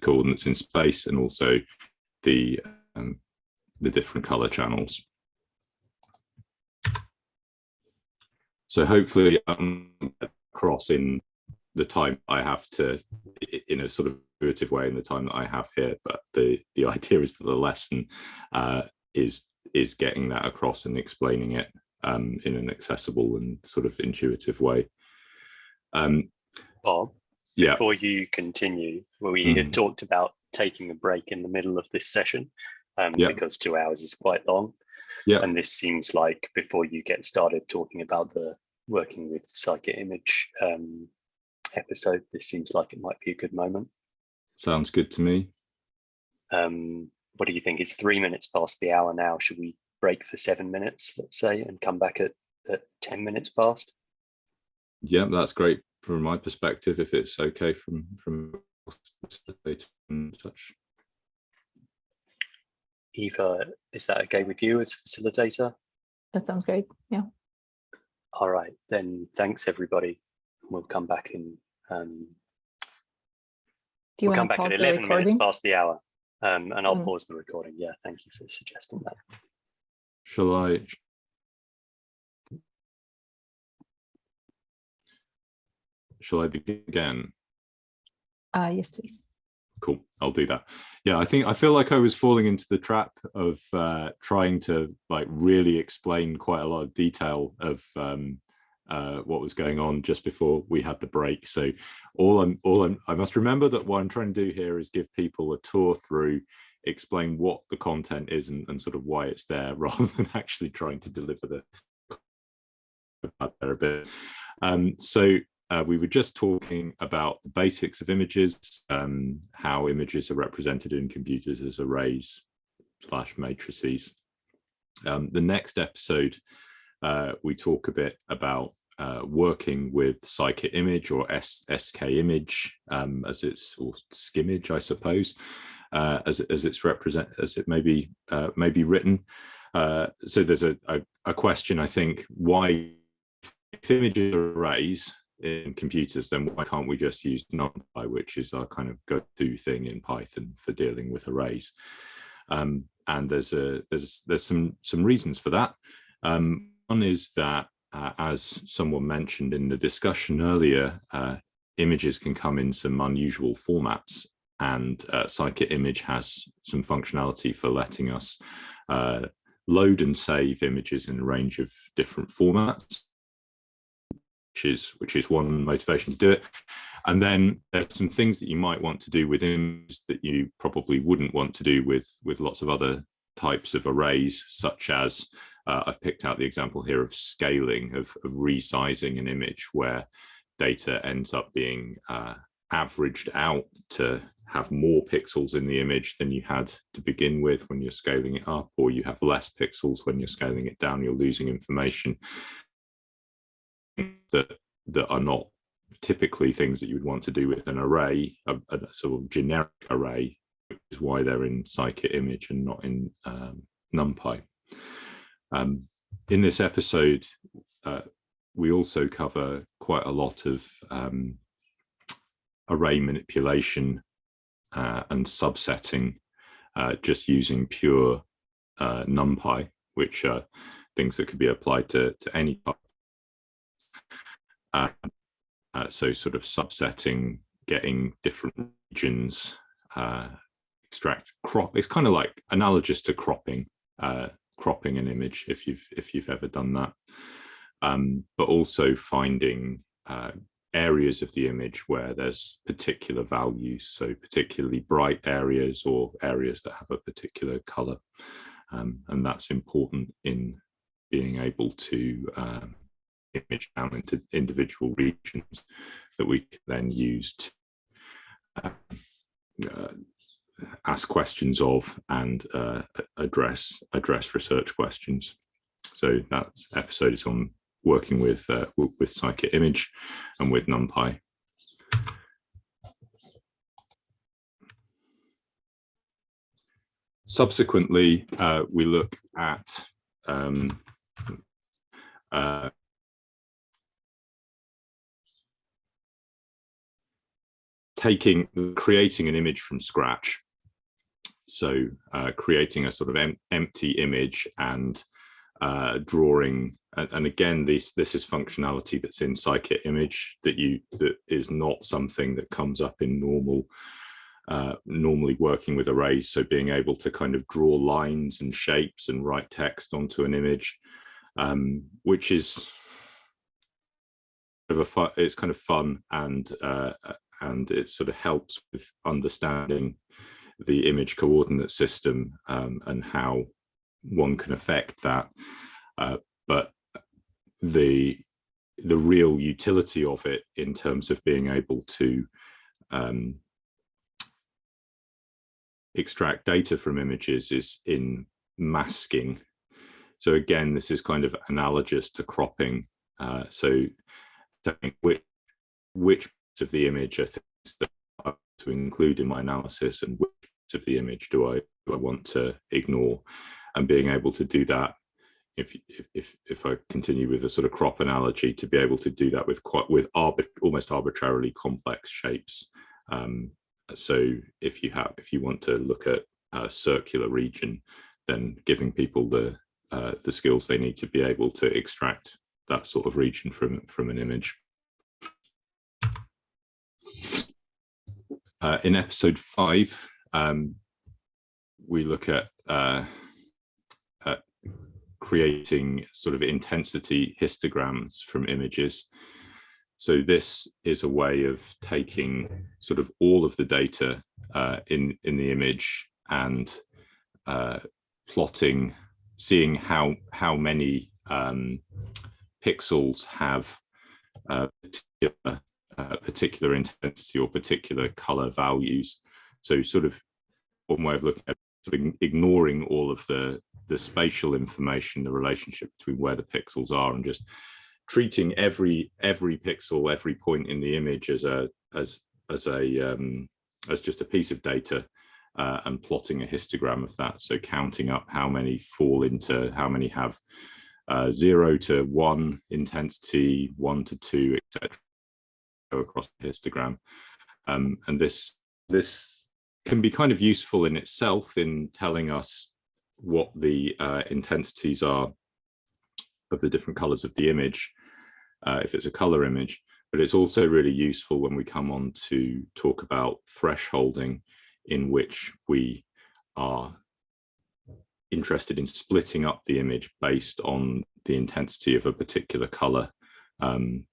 coordinates in space and also the um, the different color channels. So hopefully um, across in the time I have to, in a sort of intuitive way in the time that I have here, but the, the idea is that the lesson uh, is, is getting that across and explaining it um, in an accessible and sort of intuitive way. Um, Bob, yeah. before you continue, we mm. had talked about taking a break in the middle of this session um, yeah. because two hours is quite long. Yeah. And this seems like before you get started talking about the working with Scikit image um, episode, this seems like it might be a good moment. Sounds good to me. Um, what do you think? It's three minutes past the hour now. Should we break for seven minutes, let's say, and come back at, at 10 minutes past? Yeah, that's great from my perspective, if it's okay from, from such. Eva, is that okay with you as facilitator? That sounds great. Yeah. All right, then thanks everybody. We'll come back in. Um, Do you we'll come want to back pause at 11 minutes past the hour um, and I'll Mm. pause the recording. Yeah, thank you for suggesting that. Shall I? Shall I begin again? Uh, yes, please. Cool, I'll do that. Yeah, I think I feel like I was falling into the trap of uh, trying to like really explain quite a lot of detail of um, uh, what was going on just before we had the break. So all I'm, all I'm, I must remember that what I'm trying to do here is give people a tour through, explain what the content is and, and sort of why it's there, rather than actually trying to deliver the there a bit. Um, so uh, we were just talking about the basics of images, um, how images are represented in computers as arrays slash matrices. Um, the next episode, uh, we talk a bit about uh, working with Scikit-Image or S SK image um, as it's or skimage, I suppose, uh, as as it's represent as it may be uh, may be written. Uh, so there's a, a, a question I think why if images are arrays in computers, then why can't we just use NumPy, which is our kind of go-to thing in Python for dealing with arrays? Um, and there's a there's there's some some reasons for that. Um, one is that uh, as someone mentioned in the discussion earlier, uh, images can come in some unusual formats and uh, Scikit-Image has some functionality for letting us uh, load and save images in a range of different formats. Which is which is one motivation to do it. And then there's some things that you might want to do with images that you probably wouldn't want to do with with lots of other types of arrays, such as uh, I've picked out the example here of scaling, of, of resizing an image where data ends up being uh, averaged out to have more pixels in the image than you had to begin with when you're scaling it up, or you have less pixels when you're scaling it down, you're losing information that, that are not typically things that you would want to do with an array, a, a sort of generic array, which is why they're in scikit image and not in um, NumPy. Um, in this episode, uh, we also cover quite a lot of um, array manipulation uh, and subsetting uh, just using pure uh, NumPy, which are things that could be applied to, to any uh, so sort of subsetting, getting different regions, uh, extract crop. It's kind of like analogous to cropping, uh, cropping an image if you've if you've ever done that. Um, but also finding uh, areas of the image where there's particular values, so particularly bright areas or areas that have a particular color. Um, and that's important in being able to um, image down into individual regions that we can then use to uh, uh, ask questions of and uh, address address research questions. So that episode is on working with uh, with Scikit Image and with NumPy. Subsequently, uh, we look at um, uh, taking creating an image from scratch. So uh, creating a sort of em empty image and uh, drawing and, and, again this this is functionality that's in scikit image that you that is not something that comes up in normal uh, normally working with arrays. So being able to kind of draw lines and shapes and write text onto an image um, which is of a fun, it's kind of fun and uh, and it sort of helps with understanding the image coordinate system um, and how one can affect that. Uh, but the the real utility of it in terms of being able to um, extract data from images is in masking. So again, this is kind of analogous to cropping. Uh, so which, which of the image are things that I to include in my analysis and which of the image do I do I want to ignore? And being able to do that if if if I continue with a sort of crop analogy to be able to do that with quite with arbit almost arbitrarily complex shapes. Um, so if you have if you want to look at a circular region then giving people the uh, the skills they need to be able to extract that sort of region from from an image Uh, in episode five, um, we look at, uh, at creating sort of intensity histograms from images. So this is a way of taking sort of all of the data uh, in, in the image and uh, plotting, seeing how, how many um, pixels have uh, particular uh, particular intensity or particular color values. So sort of one way of looking at sort of ignoring all of the, the spatial information, the relationship between where the pixels are and just treating every every pixel, every point in the image as a as as a um, as just a piece of data uh, and plotting a histogram of that. So counting up how many fall into how many have uh, zero to one intensity, one to two, etc across histogram. Um, and this, this can be kind of useful in itself in telling us what the uh, intensities are of the different colors of the image, uh, if it's a color image, but it's also really useful when we come on to talk about thresholding in which we are interested in splitting up the image based on the intensity of a particular color um,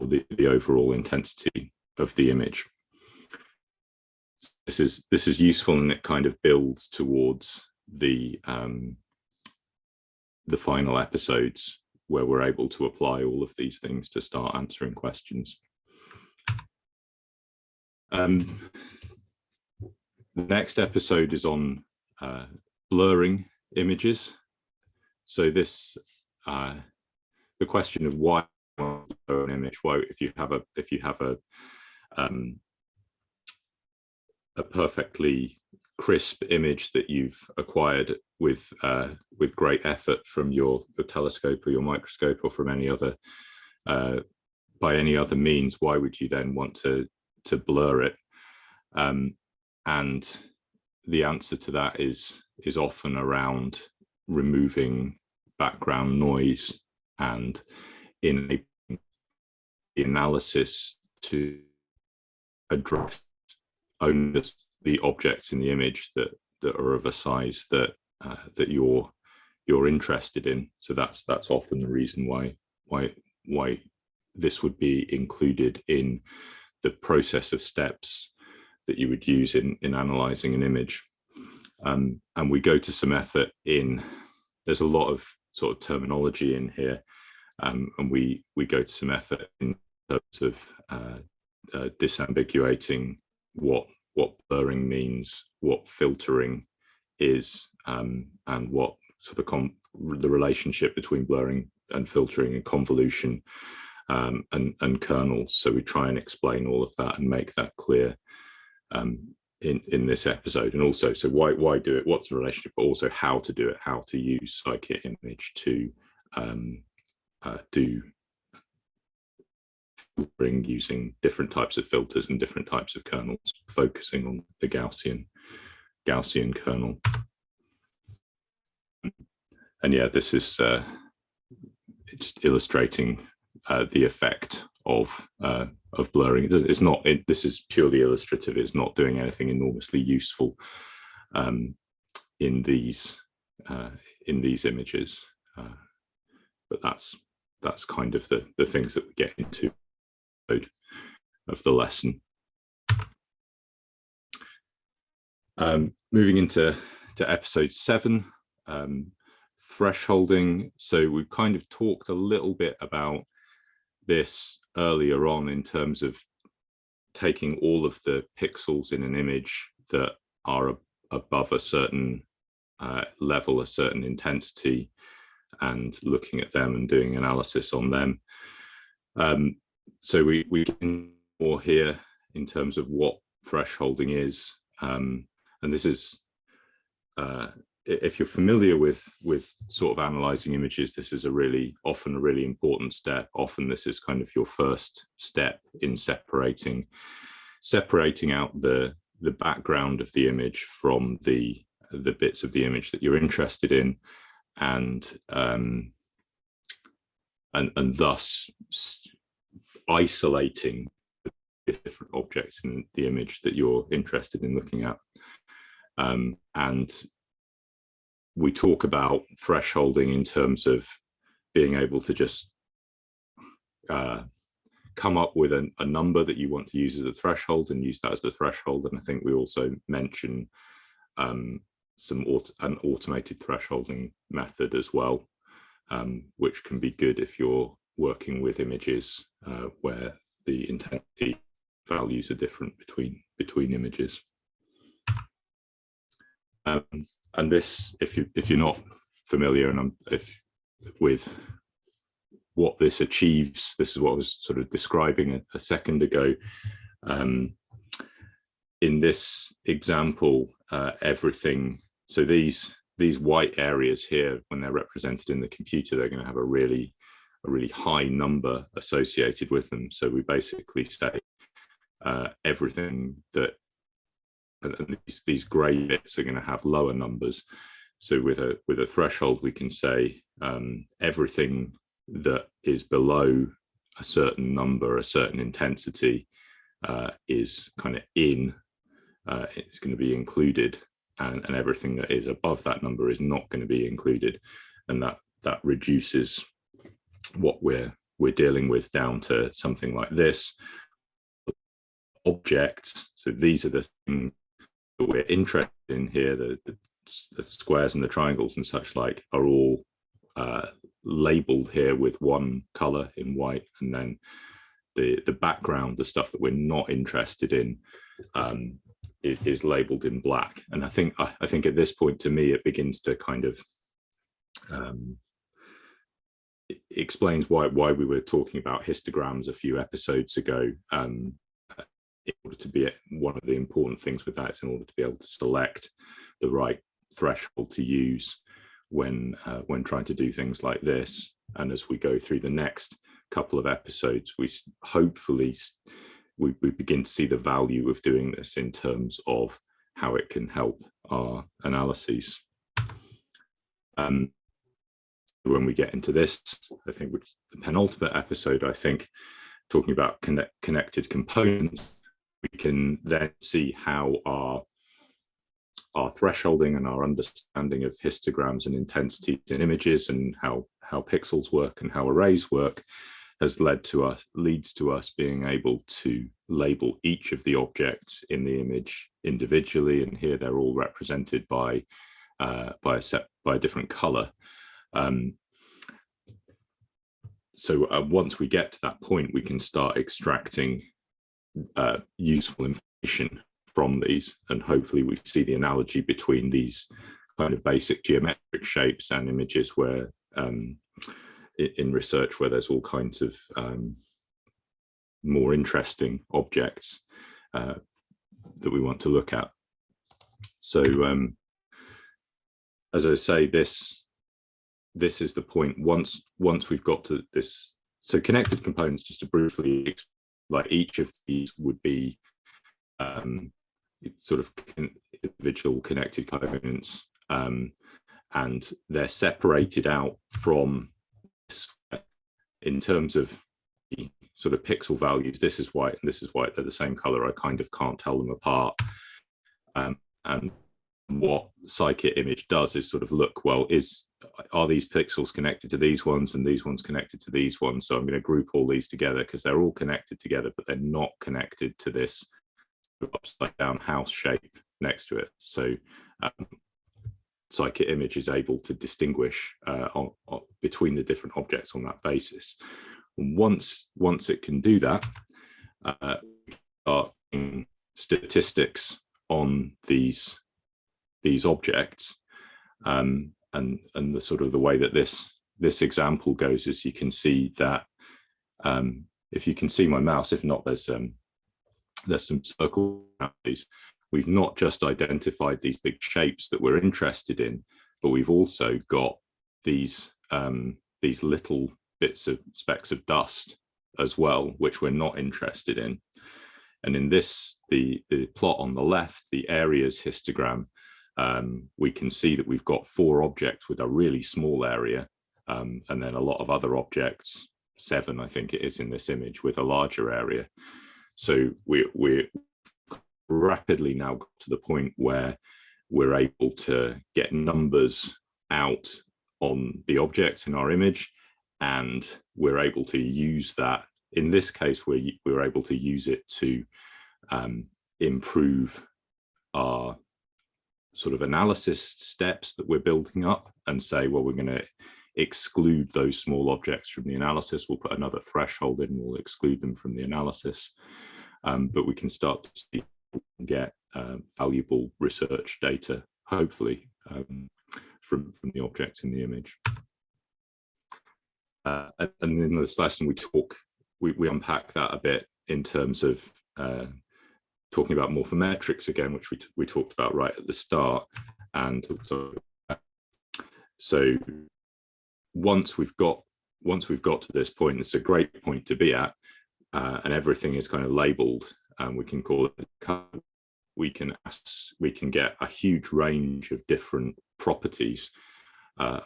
the, the overall intensity of the image. This is this is useful and it kind of builds towards the um, the final episodes where we're able to apply all of these things to start answering questions. Um, the next episode is on uh, blurring images. So this, uh, the question of why an image, why if you have a if you have a um, a perfectly crisp image that you've acquired with uh, with great effort from your, your telescope or your microscope or from any other uh, by any other means, why would you then want to to blur it? Um, and the answer to that is is often around removing background noise and in a analysis to address only the objects in the image that that are of a size that uh, that you're you're interested in. So that's that's often the reason why why why this would be included in the process of steps that you would use in in analyzing an image. Um, and we go to some effort in. There's a lot of sort of terminology in here, um, and we we go to some effort in terms of uh, uh, disambiguating what what blurring means, what filtering is, um, and what sort of the relationship between blurring and filtering and convolution um, and, and kernels. So we try and explain all of that and make that clear um, in, in this episode. And also, so why, why do it? What's the relationship? But also how to do it, how to use scikit-image to um, uh, do filtering using different types of filters and different types of kernels, focusing on the Gaussian Gaussian kernel. And yeah, this is uh, just illustrating uh, the effect of uh, of blurring. It's not. It, this is purely illustrative. It's not doing anything enormously useful um, in these uh, in these images. Uh, but that's that's kind of the the things that we get into of the lesson. Um, moving into to episode seven, um, thresholding. So we've kind of talked a little bit about this earlier on in terms of taking all of the pixels in an image that are above a certain uh, level, a certain intensity, and looking at them and doing analysis on them. Um, so we we can more here in terms of what thresholding is, um, and this is uh, if you're familiar with with sort of analyzing images, this is a really often a really important step. Often this is kind of your first step in separating separating out the the background of the image from the the bits of the image that you're interested in, and um, and and thus isolating different objects in the image that you're interested in looking at. Um, and we talk about thresholding in terms of being able to just uh, come up with a, a, number that you want to use as a threshold and use that as the threshold. And I think we also mention um, some an automated thresholding method as well, um, which can be good if you're working with images uh, where the intensity values are different between between images. Um, and this, if you if you're not familiar and I'm, if with what this achieves, this is what I was sort of describing a, a second ago. Um, in this example, uh, everything. So these these white areas here, when they're represented in the computer, they're going to have a really a really high number associated with them. So we basically say uh, everything that and these, these gray bits are going to have lower numbers. So with a with a threshold, we can say um, everything that is below a certain number, a certain intensity, uh, is kind of in. Uh, it's going to be included, and, and everything that is above that number is not going to be included, and that that reduces what we're we're dealing with down to something like this. Objects, so these are the things that we're interested in here, the, the, the squares and the triangles and such like are all uh, labeled here with one color in white and then the the background the stuff that we're not interested in um, is, is, labeled in black and i think I, I, think at this point to me it begins to kind of um, explains why why we were talking about histograms a few episodes ago um, in order to be one of the important things with that is in order to be able to select the right threshold to use when uh, when trying to do things like this. And as we go through the next couple of episodes we hopefully we, we begin to see the value of doing this in terms of how it can help our analyses. Um, when we get into this i think which the penultimate episode i think talking about connect, connected components we can then see how our our thresholding and our understanding of histograms and intensities in images and how how pixels work and how arrays work has led to us leads to us being able to label each of the objects in the image individually. And here they're all represented by uh, by a set by a different color um, so uh, once we get to that point we can start extracting uh, useful information from these and hopefully we see the analogy between these kind of basic geometric shapes and images where um, in research where there's all kinds of um, more interesting objects uh, that we want to look at. So um, as I say, this this is the point. Once once we've got to this, so connected components, just to briefly, like each of these would be um, sort of individual connected components um, and they're separated out from in terms of the sort of pixel values. This is white and this is white. They're the same color. I kind of can't tell them apart. Um, and what scikit image does is sort of look well is are these pixels connected to these ones and these ones connected to these ones so i'm going to group all these together because they're all connected together but they're not connected to this upside down house shape next to it. So um, Scikit image is able to distinguish uh, on, on, between the different objects on that basis. And once, once it can do that, uh, start statistics on these these objects um, and and the sort of the way that this this example goes is you can see that um, if you can see my mouse if not there's um, there's some circles. We've not just identified these big shapes that we're interested in, but we've also got these um, these little bits of specks of dust as well, which we're not interested in. And in this, the, the plot on the left, the areas histogram, um, we can see that we've got four objects with a really small area, um, and then a lot of other objects, seven, I think it is in this image, with a larger area. So we, we're rapidly now to the point where we're able to get numbers out on the objects in our image and we're able to use that in this case we we're able to use it to um, improve our sort of analysis steps that we're building up and say well we're going to exclude those small objects from the analysis. We'll put another threshold in. We'll exclude them from the analysis. Um, but we can start to see, get uh, valuable research data, hopefully, um, from, from the objects in the image. Uh, and in this lesson, we talk, we, we unpack that a bit in terms of uh, talking about morphometrics again, which we, we talked about right at the start. And so, once we've got once we've got to this point, it's a great point to be at, uh, and everything is kind of labeled and we can call it we can ask, we can get a huge range of different properties uh,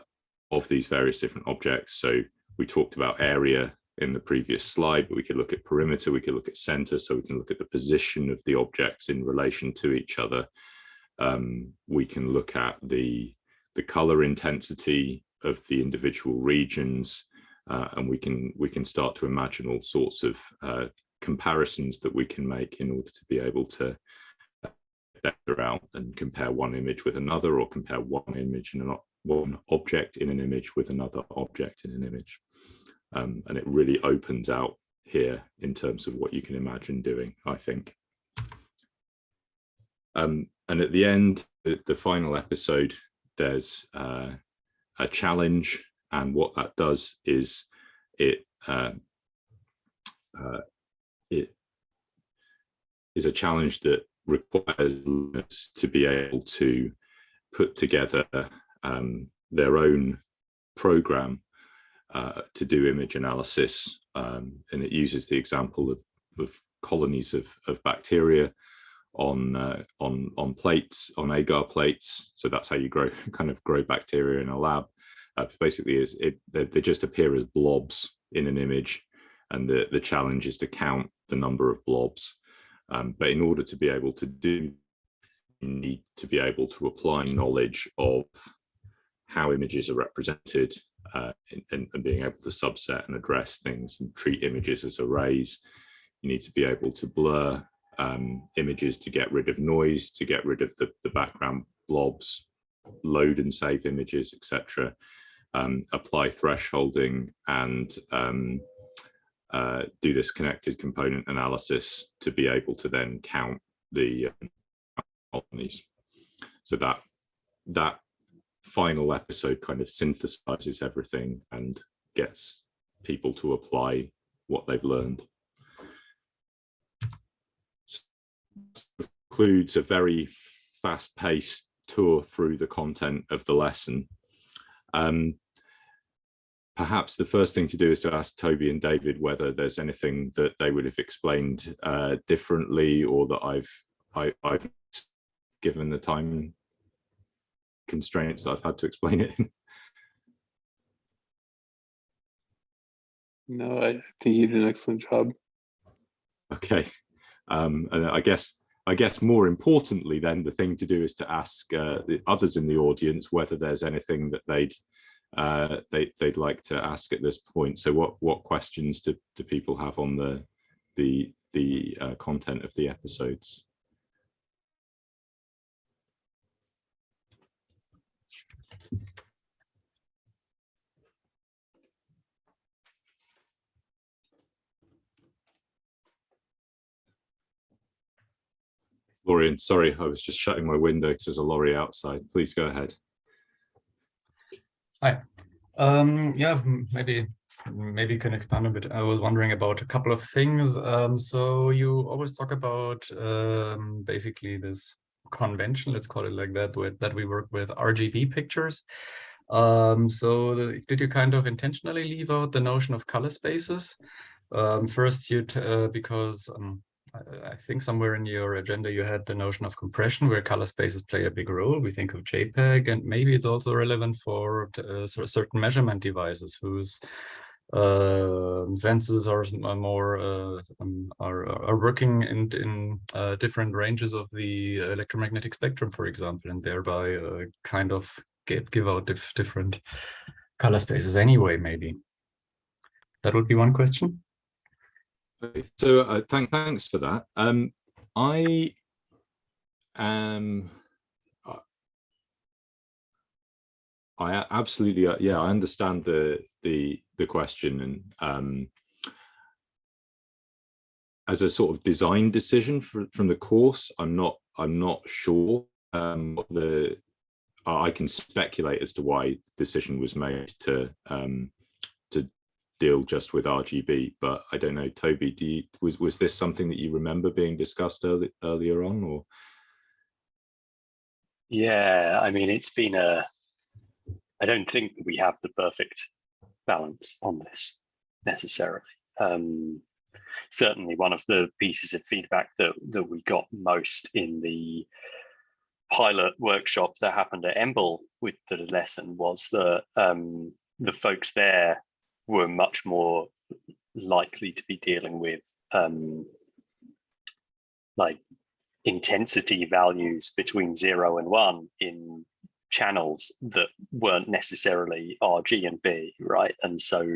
of these various different objects so we talked about area in the previous slide but we could look at perimeter we could look at center so we can look at the position of the objects in relation to each other um, we can look at the the color intensity of the individual regions uh, and we can we can start to imagine all sorts of uh, comparisons that we can make in order to be able to better out and compare one image with another or compare one image in an one object in an image with another object in an image. Um, and it really opens out here in terms of what you can imagine doing, I think. Um, and at the end, the, the final episode, there's uh, a challenge. And what that does is it, uh, uh, it is a challenge that requires learners to be able to put together um, their own program uh, to do image analysis. Um, and it uses the example of, of colonies of, of bacteria on uh, on on plates on agar plates so that's how you grow kind of grow bacteria in a lab uh, basically is it they, they, just appear as blobs in an image and the the challenge is to count the number of blobs um, but in order to be able to do you need to be able to apply knowledge of how images are represented uh, and, and being able to subset and address things and treat images as arrays you need to be able to blur um, images to get rid of noise, to get rid of the, the background blobs, load and save images, etc. Um, apply thresholding and um, uh, do this connected component analysis to be able to then count the uh, colonies. So that that final episode kind of synthesizes everything and gets people to apply what they've learned. includes a very fast-paced tour through the content of the lesson. Um, perhaps the first thing to do is to ask Toby and David whether there's anything that they would have explained uh, differently or that I've I, have given the time constraints that I've had to explain it in. No, I think you did an excellent job. Okay, um, and I guess I guess more importantly, then the thing to do is to ask uh, the others in the audience whether there's anything that they'd uh, they they'd like to ask at this point. So what what questions do do people have on the the the uh, content of the episodes? Florian, sorry, I was just shutting my window because there's a lorry outside. Please go ahead. Hi. Um, yeah, maybe maybe you can expand a bit. I was wondering about a couple of things. Um, so you always talk about um, basically this convention, let's call it like that, with, that we work with RGB pictures. Um, so the, did you kind of intentionally leave out the notion of color spaces? Um, first, you uh, because um, I think somewhere in your agenda you had the notion of compression where color spaces play a big role. We think of JPEG and maybe it's also relevant for uh, certain measurement devices whose uh, sensors are more uh, um, are, are working in, in uh, different ranges of the electromagnetic spectrum, for example, and thereby uh, kind of give, give out dif different color spaces anyway, maybe. That would be one question. So uh, thank, thanks for that. Um, I am. I absolutely, uh, yeah, I understand the the the question, and um, as a sort of design decision for, from the course, I'm not I'm not sure um, the I can speculate as to why the decision was made to um, deal just with RGB, but I don't know, Toby, do you, was, was this something that you remember being discussed early, earlier on or? Yeah, I mean, it's been a, I don't think we have the perfect balance on this necessarily. Um, certainly one of the pieces of feedback that, that we got most in the pilot workshop that happened at EMBL with the lesson was that um, the folks there were much more likely to be dealing with um, like intensity values between zero and one in channels that weren't necessarily RG and B, right? And so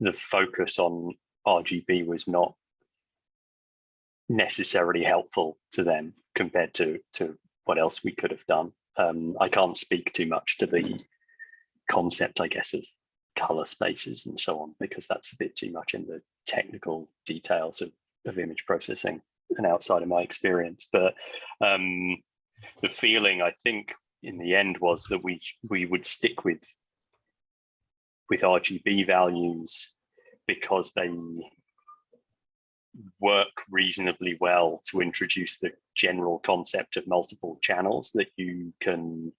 the focus on RGB was not necessarily helpful to them compared to to what else we could have done. Um, I can't speak too much to the concept, I guess, of color spaces and so on, because that's a bit too much in the technical details of, of image processing and outside of my experience. But um, the feeling I think in the end was that we we would stick with with RGB values because they work reasonably well to introduce the general concept of multiple channels that you can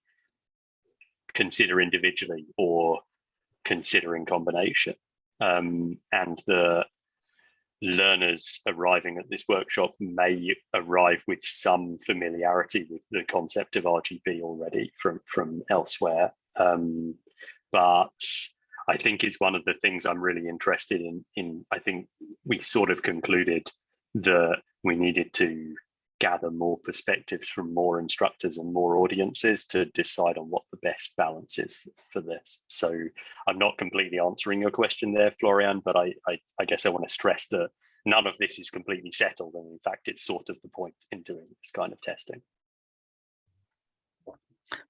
consider individually or consider in combination. Um, and the learners arriving at this workshop may arrive with some familiarity with the concept of RGB already from, from elsewhere. Um, but I think it's one of the things I'm really interested in. In I think we sort of concluded that we needed to gather more perspectives from more instructors and more audiences to decide on what the best balance is for this. So I'm not completely answering your question there, Florian, but I, I, I guess I want to stress that none of this is completely settled. And in fact, it's sort of the point in doing this kind of testing.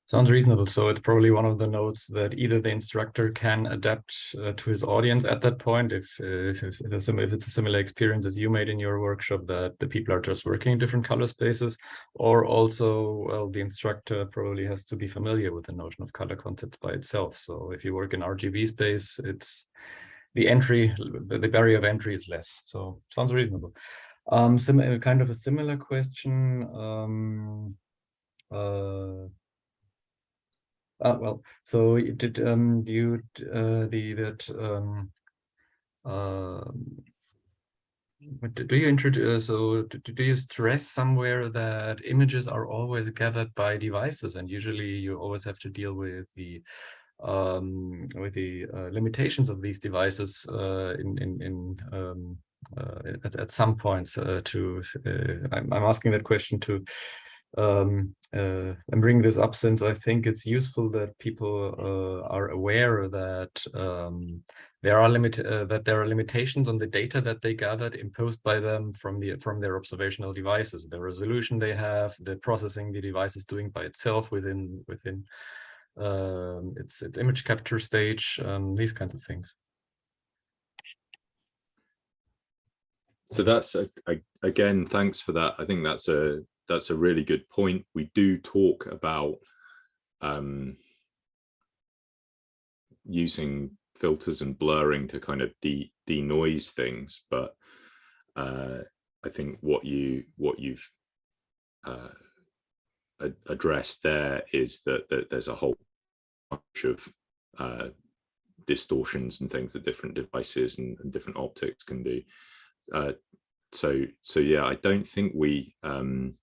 Sounds reasonable. So it's probably one of the notes that either the instructor can adapt uh, to his audience at that point, if if, if, it's a, if it's a similar experience as you made in your workshop, that the people are just working in different color spaces, or also, well, the instructor probably has to be familiar with the notion of color concepts by itself. So if you work in RGB space, it's the entry, the barrier of entry is less. So sounds reasonable. Um, kind of a similar question. Um, uh, uh, well, so did um, you uh, the that um, uh, do you introduce so do, do you stress somewhere that images are always gathered by devices? And usually you always have to deal with the um, with the uh, limitations of these devices uh, in in, in um, uh, at, at some points uh, to uh, I'm, I'm asking that question to um, uh, I'm bringing this up since I think it's useful that people uh, are aware that um, there are limit uh, that there are limitations on the data that they gathered imposed by them from the from their observational devices, the resolution they have, the processing the device is doing by itself within within um, its its image capture stage, um, these kinds of things. So that's a, a, again, thanks for that. I think that's a that's a really good point. We do talk about um, using filters and blurring to kind of de denoise things, but uh, I think what you what you've uh, addressed there is that, that there's a whole bunch of uh, distortions and things that different devices and, and different optics can do. Uh, so so yeah, I don't think we um,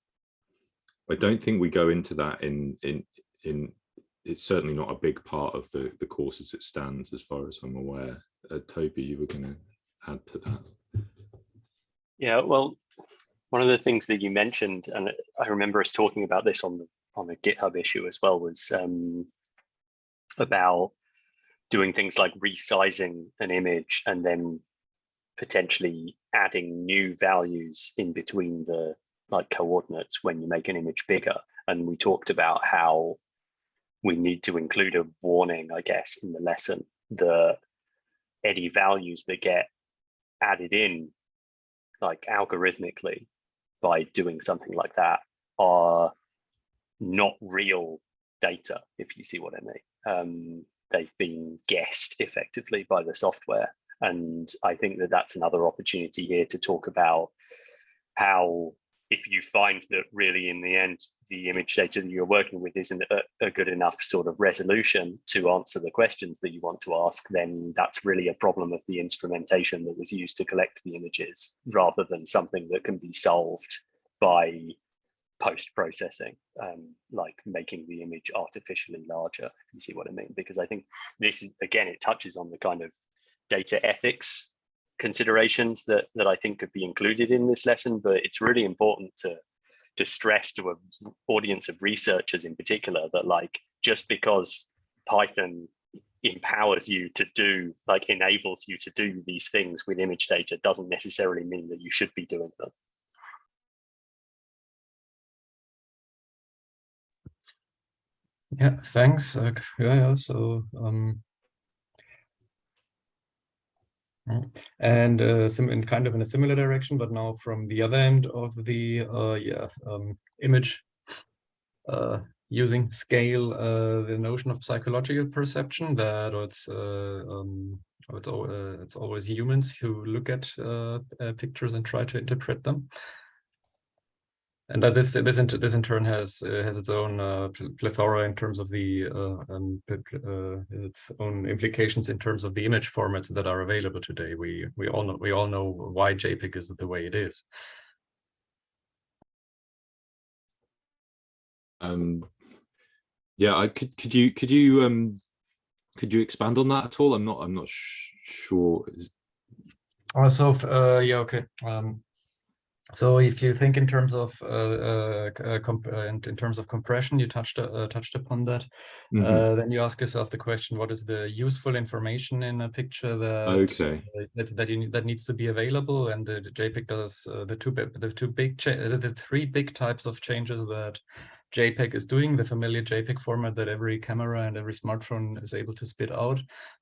I don't think we go into that in in in it's certainly not a big part of the the course as it stands as far as I'm aware. Uh, Toby, you were going to add to that. Yeah, well, one of the things that you mentioned, and I remember us talking about this on the on the GitHub issue as well, was um, about doing things like resizing an image and then potentially adding new values in between the like coordinates when you make an image bigger. And we talked about how we need to include a warning, I guess, in the lesson that any values that get added in like algorithmically by doing something like that are not real data, if you see what I mean. Um, they've been guessed effectively by the software. And I think that that's another opportunity here to talk about how if you find that really in the end the image data that you're working with isn't a, a, good enough sort of resolution to answer the questions that you want to ask then that's really a problem of the instrumentation that was used to collect the images rather than something that can be solved by post processing um, like making the image artificially larger if you see what i mean. Because i think this is again it touches on the kind of data ethics considerations that that I think could be included in this lesson, but it's really important to to stress to an audience of researchers in particular that like just because Python empowers you to do, like enables you to do these things with image data doesn't necessarily mean that you should be doing them. Yeah, thanks. Uh, yeah, yeah, so um, and uh, sim in kind of in a similar direction, but now from the other end of the uh, yeah um, image uh, using scale, uh, the notion of psychological perception that it's uh, um, it's, uh, it's always humans who look at pictures and try to interpret them and that this this in, this in turn has uh, has its own uh, plethora in terms of the uh, um, uh, its own implications in terms of the image formats that are available today. We we all know we all know why JPEG is the way it is. Um, yeah, I could could you could you um could you expand on that at all? I'm not I'm not sure. Also, uh, yeah, okay. Um, so if you think in terms of uh, uh, uh, in, in, terms of compression, you touched uh, touched upon that. Mm -hmm. then you ask yourself the question: What is the useful information in a picture that okay. that that, you, that needs to be available? And the, the JPEG does the two the two big the three big types of changes that JPEG is doing, the familiar JPEG format that every camera and every smartphone is able to spit out.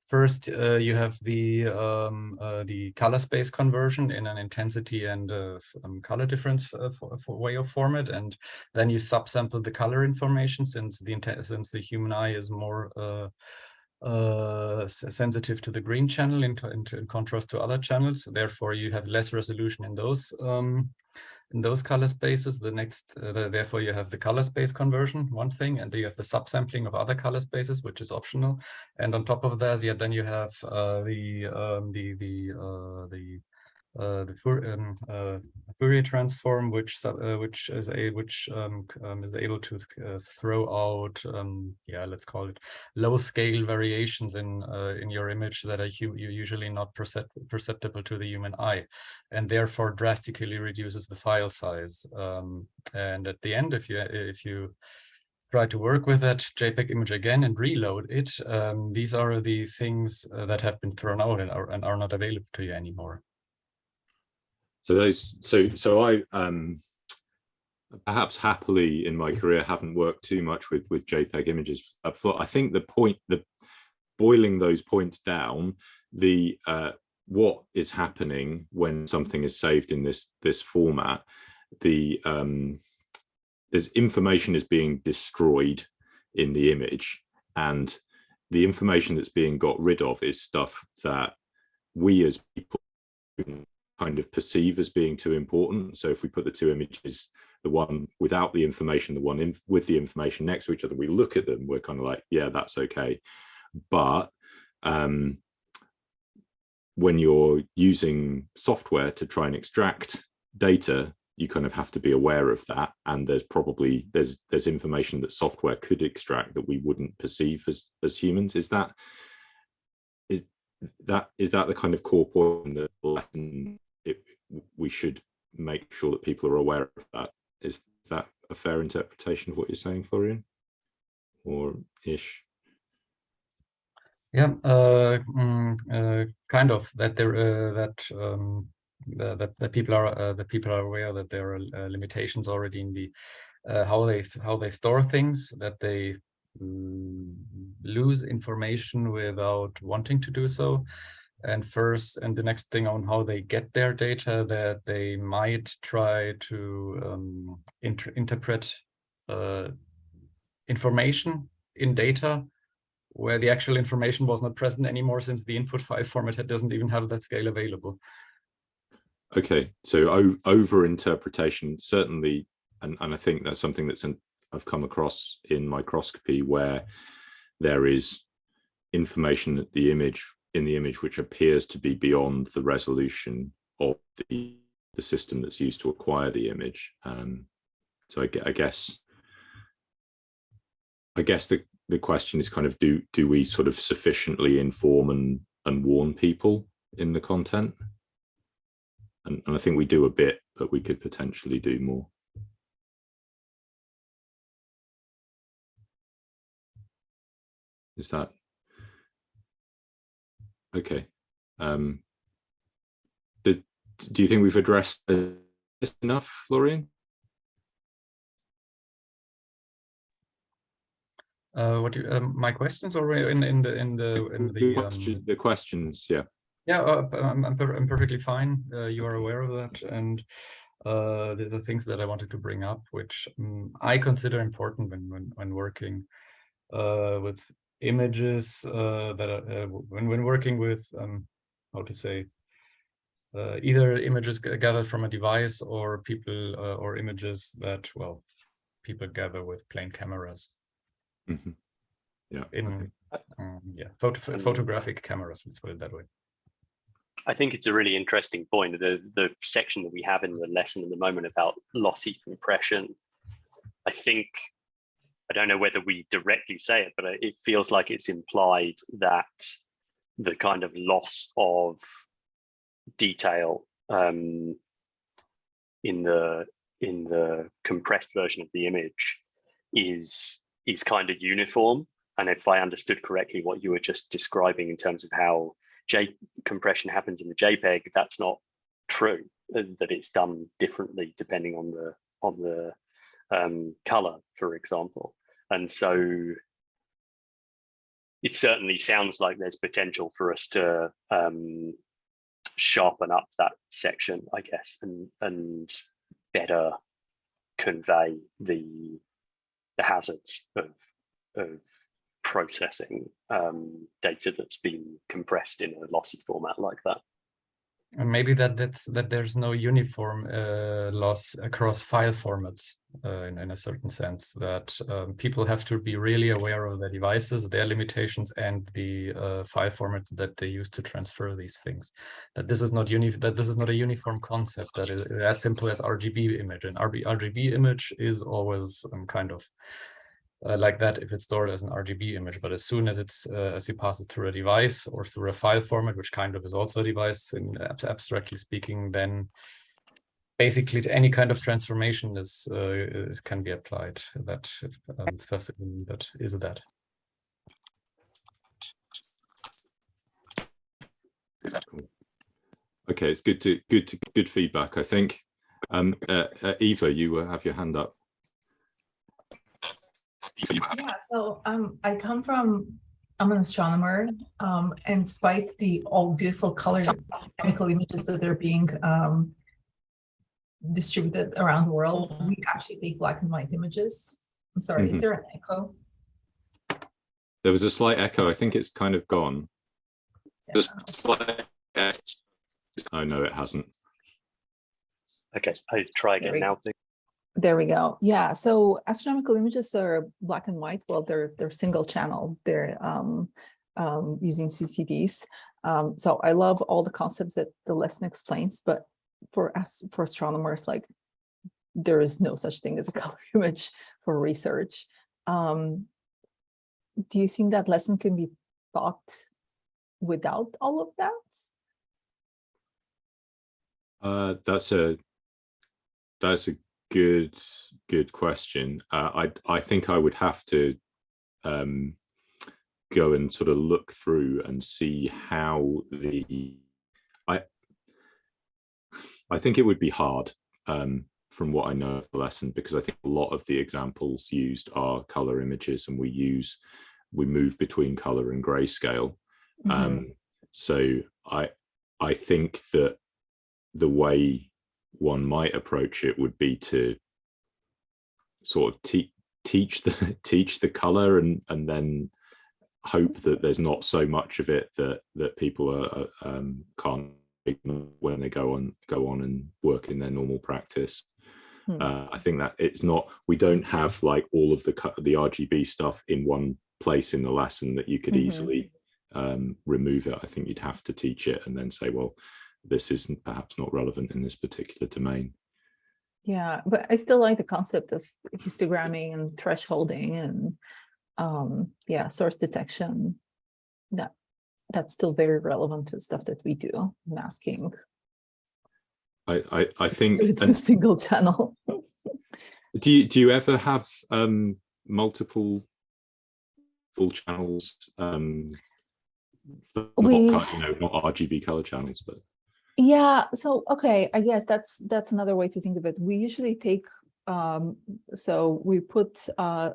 First, uh, you have the um, uh, the color space conversion in an intensity and uh, um, color difference uh, for, for way of format, and then you subsample the color information since the since the human eye is more uh, uh, sensitive to the green channel in, in, in, contrast to other channels. Therefore, you have less resolution in those um, in those color spaces. The next, uh, the, therefore, you have the color space conversion, one thing, and you have the subsampling of other color spaces, which is optional. And on top of that, yeah, then you have uh, the um, the the uh, the uh, the Fourier, um, uh, Fourier transform, which uh, which is a which um, um, is able to uh, throw out, um, yeah, let's call it low scale variations in uh, in your image that are usually not percept perceptible to the human eye, and therefore drastically reduces the file size. Um, and at the end, if you if you try to work with that JPEG image again and reload it, um, these are the things that have been thrown out and are, and are not available to you anymore. So those, so so I um, perhaps happily in my career haven't worked too much with with JPEG images. I think the point, the boiling those points down, the uh, what is happening when something is saved in this this format, the um, there's information is being destroyed in the image, and the information that's being got rid of is stuff that we as people kind of perceive as being too important. So if we put the two images, the one without the information, the one in, with the information next to each other, we look at them, we're kind of like, yeah, that's okay. But um, when you're using software to try and extract data, you kind of have to be aware of that. And there's probably, there's there's information that software could extract that we wouldn't perceive as, as humans. Is that, that, is that the kind of core point that we should make sure that people are aware of that. Is that a fair interpretation of what you're saying, Florian? Or ish? Yeah, uh, mm, uh, kind of that there uh, that um, that that people are uh, that people are aware that there are uh, limitations already in the uh, how they how they store things that they lose information without wanting to do so and first and the next thing on how they get their data that they might try to um, inter interpret uh, information in data where the actual information was not present anymore since the input file format doesn't even have that scale available. Okay, so over interpretation certainly, and, and I think that's something that's I've come across in microscopy where there is information that the image in the image which appears to be beyond the resolution of the, the system that's used to acquire the image. Um, so I, I, guess I guess the, the question is kind of do do we sort of sufficiently inform and, and warn people in the content? And, and I think we do a bit, but we could potentially do more. Is that okay? Um, did, do you think we've addressed this enough, Florian? Uh, what do you, um, my questions are in in the in the in The, the question, um, the questions, yeah. Yeah, uh, I'm, I'm, per- I'm perfectly fine. Uh, you are aware of that. And uh, there's the things that I wanted to bring up, which um, I consider important when, when, when working uh, with images uh, that are, uh, when, when working with, um, how to say, uh, either images gathered from a device or people uh, or images that, well, people gather with plain cameras Mhm. Yeah. in, okay. um, yeah, photo, photographic cameras, let's put it that way. I think it's a really interesting point. The the section that we have in the lesson at the moment about lossy compression. I think I don't know whether we directly say it, but it feels like it's implied that the kind of loss of detail um, in the in the compressed version of the image is is kind of uniform. And if I understood correctly, what you were just describing in terms of how J compression happens in the JPEG, that's not true. uh, That it's done differently depending on the on the um, color, for example. And so it certainly sounds like there's potential for us to um, sharpen up that section, I guess, and and better convey the the hazards of of processing um, data that's been compressed in a lossy format like that. And maybe that that's that there's no uniform uh, loss across file formats uh, in, in a certain sense that um, people have to be really aware of their devices, their limitations, and the uh, file formats that they use to transfer these things. That this is not uni that this is not a uniform concept that is as simple as RGB image. An RGB image is always um, kind of uh, like that if it's stored as an RGB image. But as soon as it's uh, as you pass it through a device or through a file format, which kind of is also a device in ab- abstractly speaking, then basically to any kind of transformation is, uh, is can be applied. That um, first that is that. Okay, it's good to good to good feedback. I think. Um, uh, uh, Eva, you uh, have your hand up. Yeah, so um, I come from, I'm an astronomer, um, and despite the all beautiful color chemical images that are being um distributed around the world, we actually take black and white images. I'm sorry, is Mhm. there an echo? There was a slight echo. I think it's kind of gone. Yeah. Oh no, it hasn't. Okay, I try again we now. There we go. Yeah, so astronomical images are black and white. Well, they're they're single channel. They're um, um, using CCDs. Um, so I love all the concepts that the lesson explains, but for us for astronomers, like there is no such thing as a color image for research. Um, do you think that lesson can be taught without all of that? Uh, that's a that's a good good question. Uh, I I think I would have to um, go and sort of look through and see how the I I think it would be hard um, from what I know of the lesson because I think a lot of the examples used are color images and we use we move between color and grayscale. Mhm. Um, so I I think that the way one might approach it would be to sort of te teach the teach the color and and then hope that there's not so much of it that that people are um, can't when they go on go on and work in their normal practice. Hmm. Uh, I think that it's not we don't have like all of the the RGB stuff in one place in the lesson that you could Mhm. easily um, remove it. I think you'd have to teach it and then say, well, this isn't perhaps not relevant in this particular domain. Yeah, but I still like the concept of histogramming and thresholding and um, yeah, source detection. That that's still very relevant to stuff that we do, masking. I I, I think. in a single channel. do you do you ever have um, multiple full channels. Um, We- you know, not RGB color channels, but Yeah, so, okay, I guess that's, that's another way to think of it. We usually take, um, so we put, uh,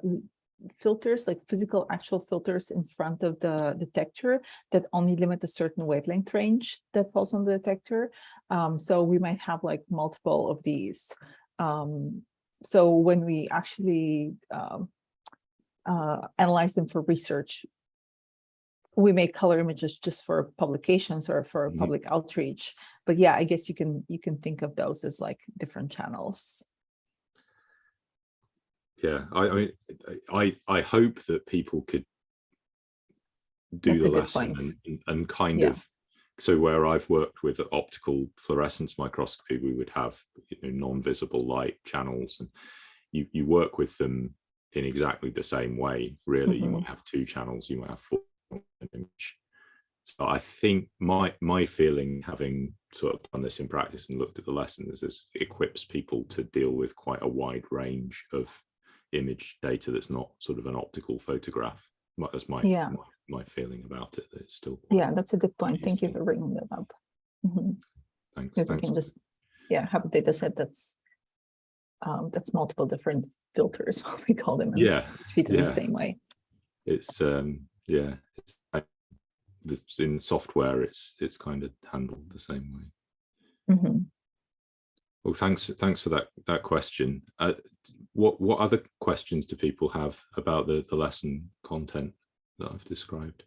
filters, like physical actual filters in front of the detector that only limit a certain wavelength range that falls on the detector. Um, so we might have like multiple of these. Um, so when we actually, um, uh, analyze them for research, we make color images just for publications or for Mhm. public outreach. But yeah, I guess you can, you can think of those as like different channels. yeah, I, I mean, I, I hope that people could do That's the lesson and, and- kind Yeah. of, so where I've worked with optical fluorescence microscopy, we would have you know, non-visible light channels and you, you work with them in exactly the same way, really. You Mhm. might have two channels, you might have four image. So I think my my feeling, having sort of done this in practice and looked at the lessons, is this equips people to deal with quite a wide range of image data that's not sort of an optical photograph. That's my Yeah. my, my feeling about it. That it's still Yeah, that's a good point. Thank you for bringing that up. Mhm. thanks. Because we can just, yeah, have a data set that's um, that's multiple different filters, what we call them. Yeah, Treat it the same way. it's um yeah, it's in software. It's it's kind of handled the same way. Mhm. Well, thanks thanks for that that question. Uh, what what other questions do people have about the the lesson content that I've described?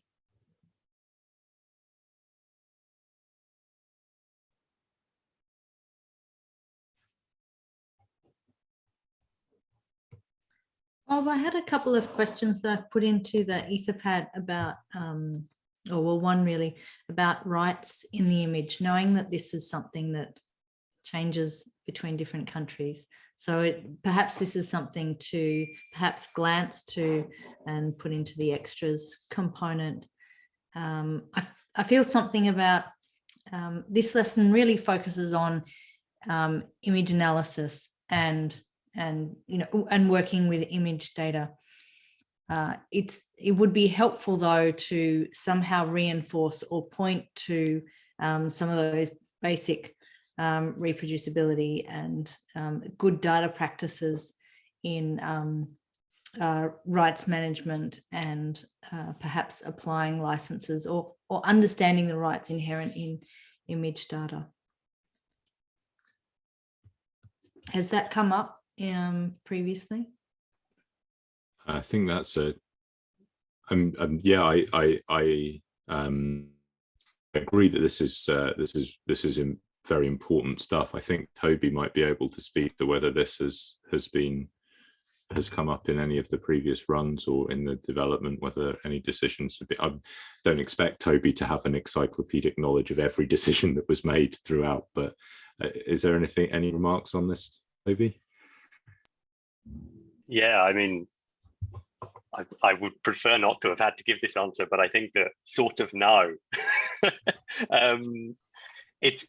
Oh, I had a couple of questions that I've put into the Etherpad about, um, or well, one really about rights in the image, knowing that this is something that changes between different countries. So it, perhaps this is something to perhaps glance to and put into the extras component. Um, I, I feel something about um, this lesson really focuses on um, image analysis and and you know and working with image data. Uh, it's it would be helpful though to somehow reinforce or point to um, some of those basic um, reproducibility and um, good data practices in um, uh, rights management and uh, perhaps applying licenses or or understanding the rights inherent in image data. Has that come up um, previously? I think that's a. Um, yeah, I I I um agree that this is uh, this is this is very important stuff. I think Toby might be able to speak to whether this has has been has come up in any of the previous runs or in the development, whether any decisions have been. I don't expect Toby to have an encyclopedic knowledge of every decision that was made throughout, but uh, is there anything any remarks on this, Toby? Yeah, I mean, I, I would prefer not to have had to give this answer, but I think that sort of no. um, it's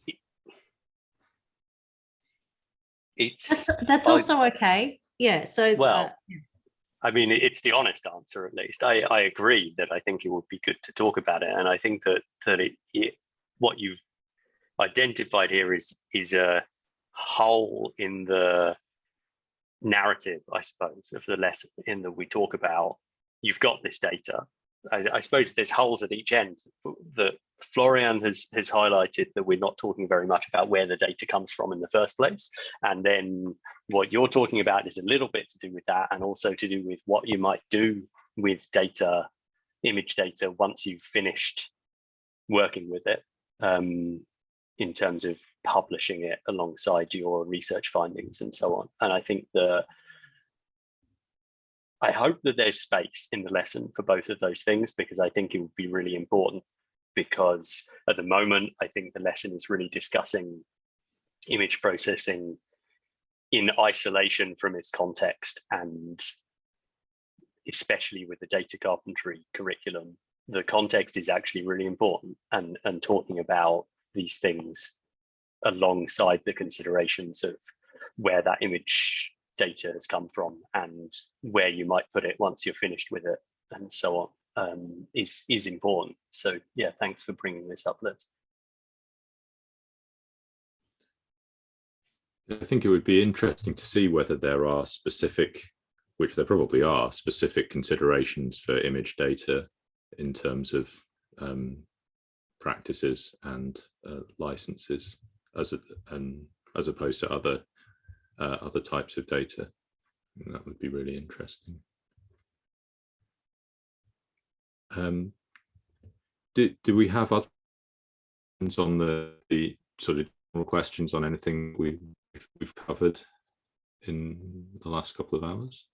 it's That's, that's I- also okay. Yeah. So Well, uh, I mean, it's the honest answer, at least. I, I agree that I think it would be good to talk about it, and I think that that it, it what you've identified here is is a hole in the narrative, I suppose, of the lesson in that we talk about. You've got this data. I, I suppose there's holes at each end that Florian has has highlighted that we're not talking very much about where the data comes from in the first place, and then what you're talking about is a little bit to do with that and also to do with what you might do with data, image data, once you've finished working with it um, in terms of publishing it alongside your research findings and so on. And I think the I hope that there's space in the lesson for both of those things because I think it would be really important because at the moment, I think the lesson is really discussing image processing in isolation from its context and especially with the data carpentry curriculum, the context is actually really important and, and talking about these things alongside the considerations of where that image data has come from and where you might put it once you're finished with it and so on um, is is important. So yeah, thanks for bringing this up, Liz. I think it would be interesting to see whether there are specific, which there probably are, specific considerations for image data in terms of um, practices and uh, licenses as a, and as opposed to other uh, other types of data. And that would be really interesting. Um, do, do we have other questions on the, the sort of general questions on anything we we've, we've covered in the last couple of hours?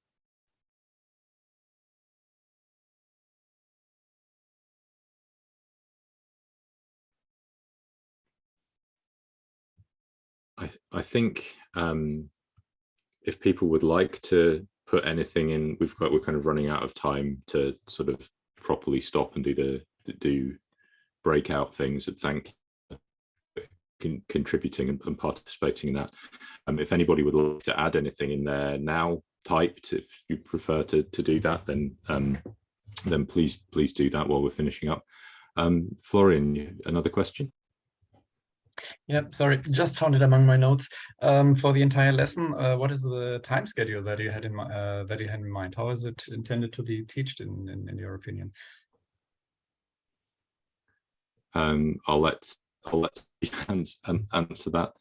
I, I think um, if people would like to put anything in, we've got, we're kind of running out of time to sort of properly stop and do the, do breakout things and thank con contributing and, and, participating in that. Um, if anybody would like to add anything in there now typed, if you prefer to, to do that, then um, then please please do that while we're finishing up. Um, Florian, another question? Yeah, sorry, just found it among my notes. Um, for the entire lesson, uh, what is the time schedule that you had in uh, that you had in mind? How is it intended to be taught in, in, in your opinion? Um, I'll let I'll let Hans answer that.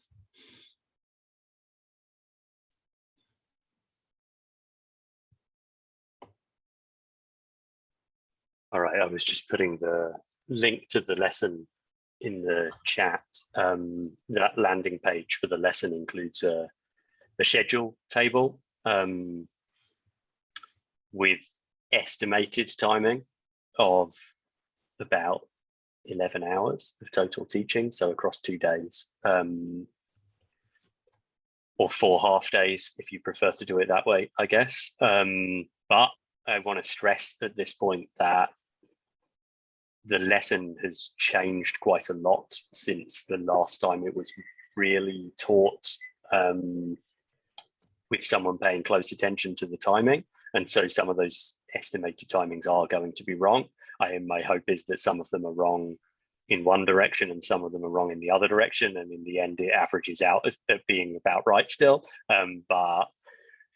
All right, I was just putting the link to the lesson in the chat. Um, that landing page for the lesson includes a, schedule table um, with estimated timing of about 11 hours of total teaching, so across two days, um, or four half days if you prefer to do it that way, I guess. Um, but I want to stress at this point that the lesson has changed quite a lot since the last time it was really taught um, with someone paying close attention to the timing. And so some of those estimated timings are going to be wrong. I my hope is that some of them are wrong in one direction and some of them are wrong in the other direction. And in the end, it averages out at, at being about right still. Um, but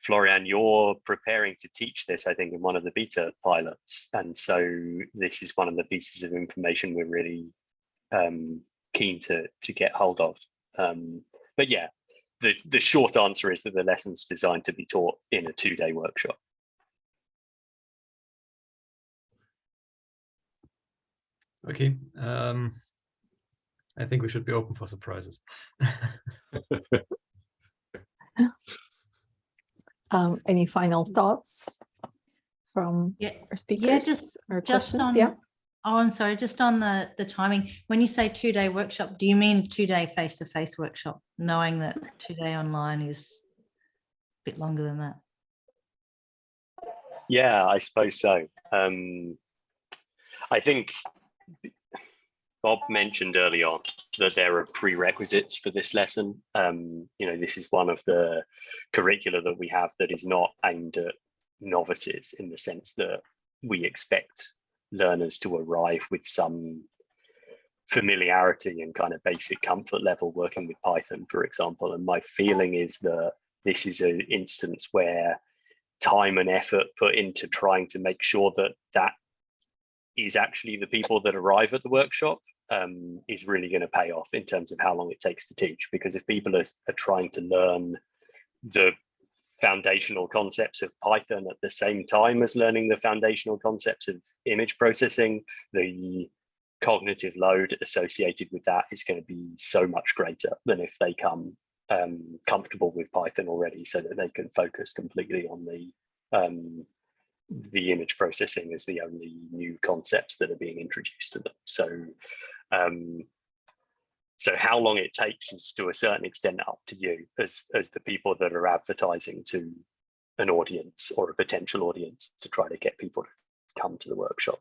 Florian, you're preparing to teach this, I think, in one of the beta pilots. And so this is one of the pieces of information we're really um, keen to, to get hold of. Um, but yeah, the, the short answer is that the lesson's designed to be taught in a two-day workshop. Okay. Um, I think we should be open for surprises. um, any final thoughts from Yeah, our speakers? yeah, just or just questions? on. yeah. Oh, I'm sorry. Just on the the timing. When you say two day workshop, do you mean two day face to face workshop? Knowing that two day online is a bit longer than that. Yeah, I suppose so. Um, I think Bob mentioned early on that there are prerequisites for this lesson. Um, you know, this is one of the curricula that we have that is not aimed at novices in the sense that we expect learners to arrive with some familiarity and kind of basic comfort level working with Python, for example. And my feeling is that this is an instance where time and effort put into trying to make sure that that is actually the people that arrive at the workshop um, is really going to pay off in terms of how long it takes to teach. Because if people are, are trying to learn the foundational concepts of Python at the same time as learning the foundational concepts of image processing, the cognitive load associated with that is going to be so much greater than if they come um, comfortable with Python already so that they can focus completely on the um, the image processing as the only new concepts that are being introduced to them. So, um, so how long it takes is to a certain extent up to you as, as the people that are advertising to an audience or a potential audience to try to get people to come to the workshop.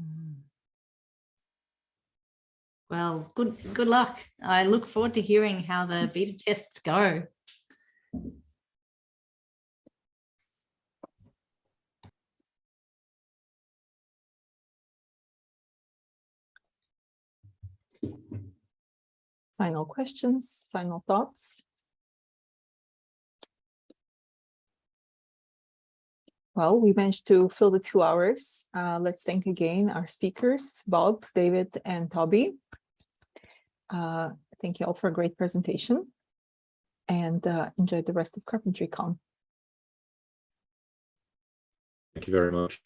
Mm. Well, good good luck. I look forward to hearing how the beta tests go. Final questions, final thoughts? Well, we managed to fill the two hours. Uh, let's thank again our speakers, Bob, David, and Toby. Uh, thank you all for a great presentation and uh, enjoy the rest of CarpentryCon. Thank you very much.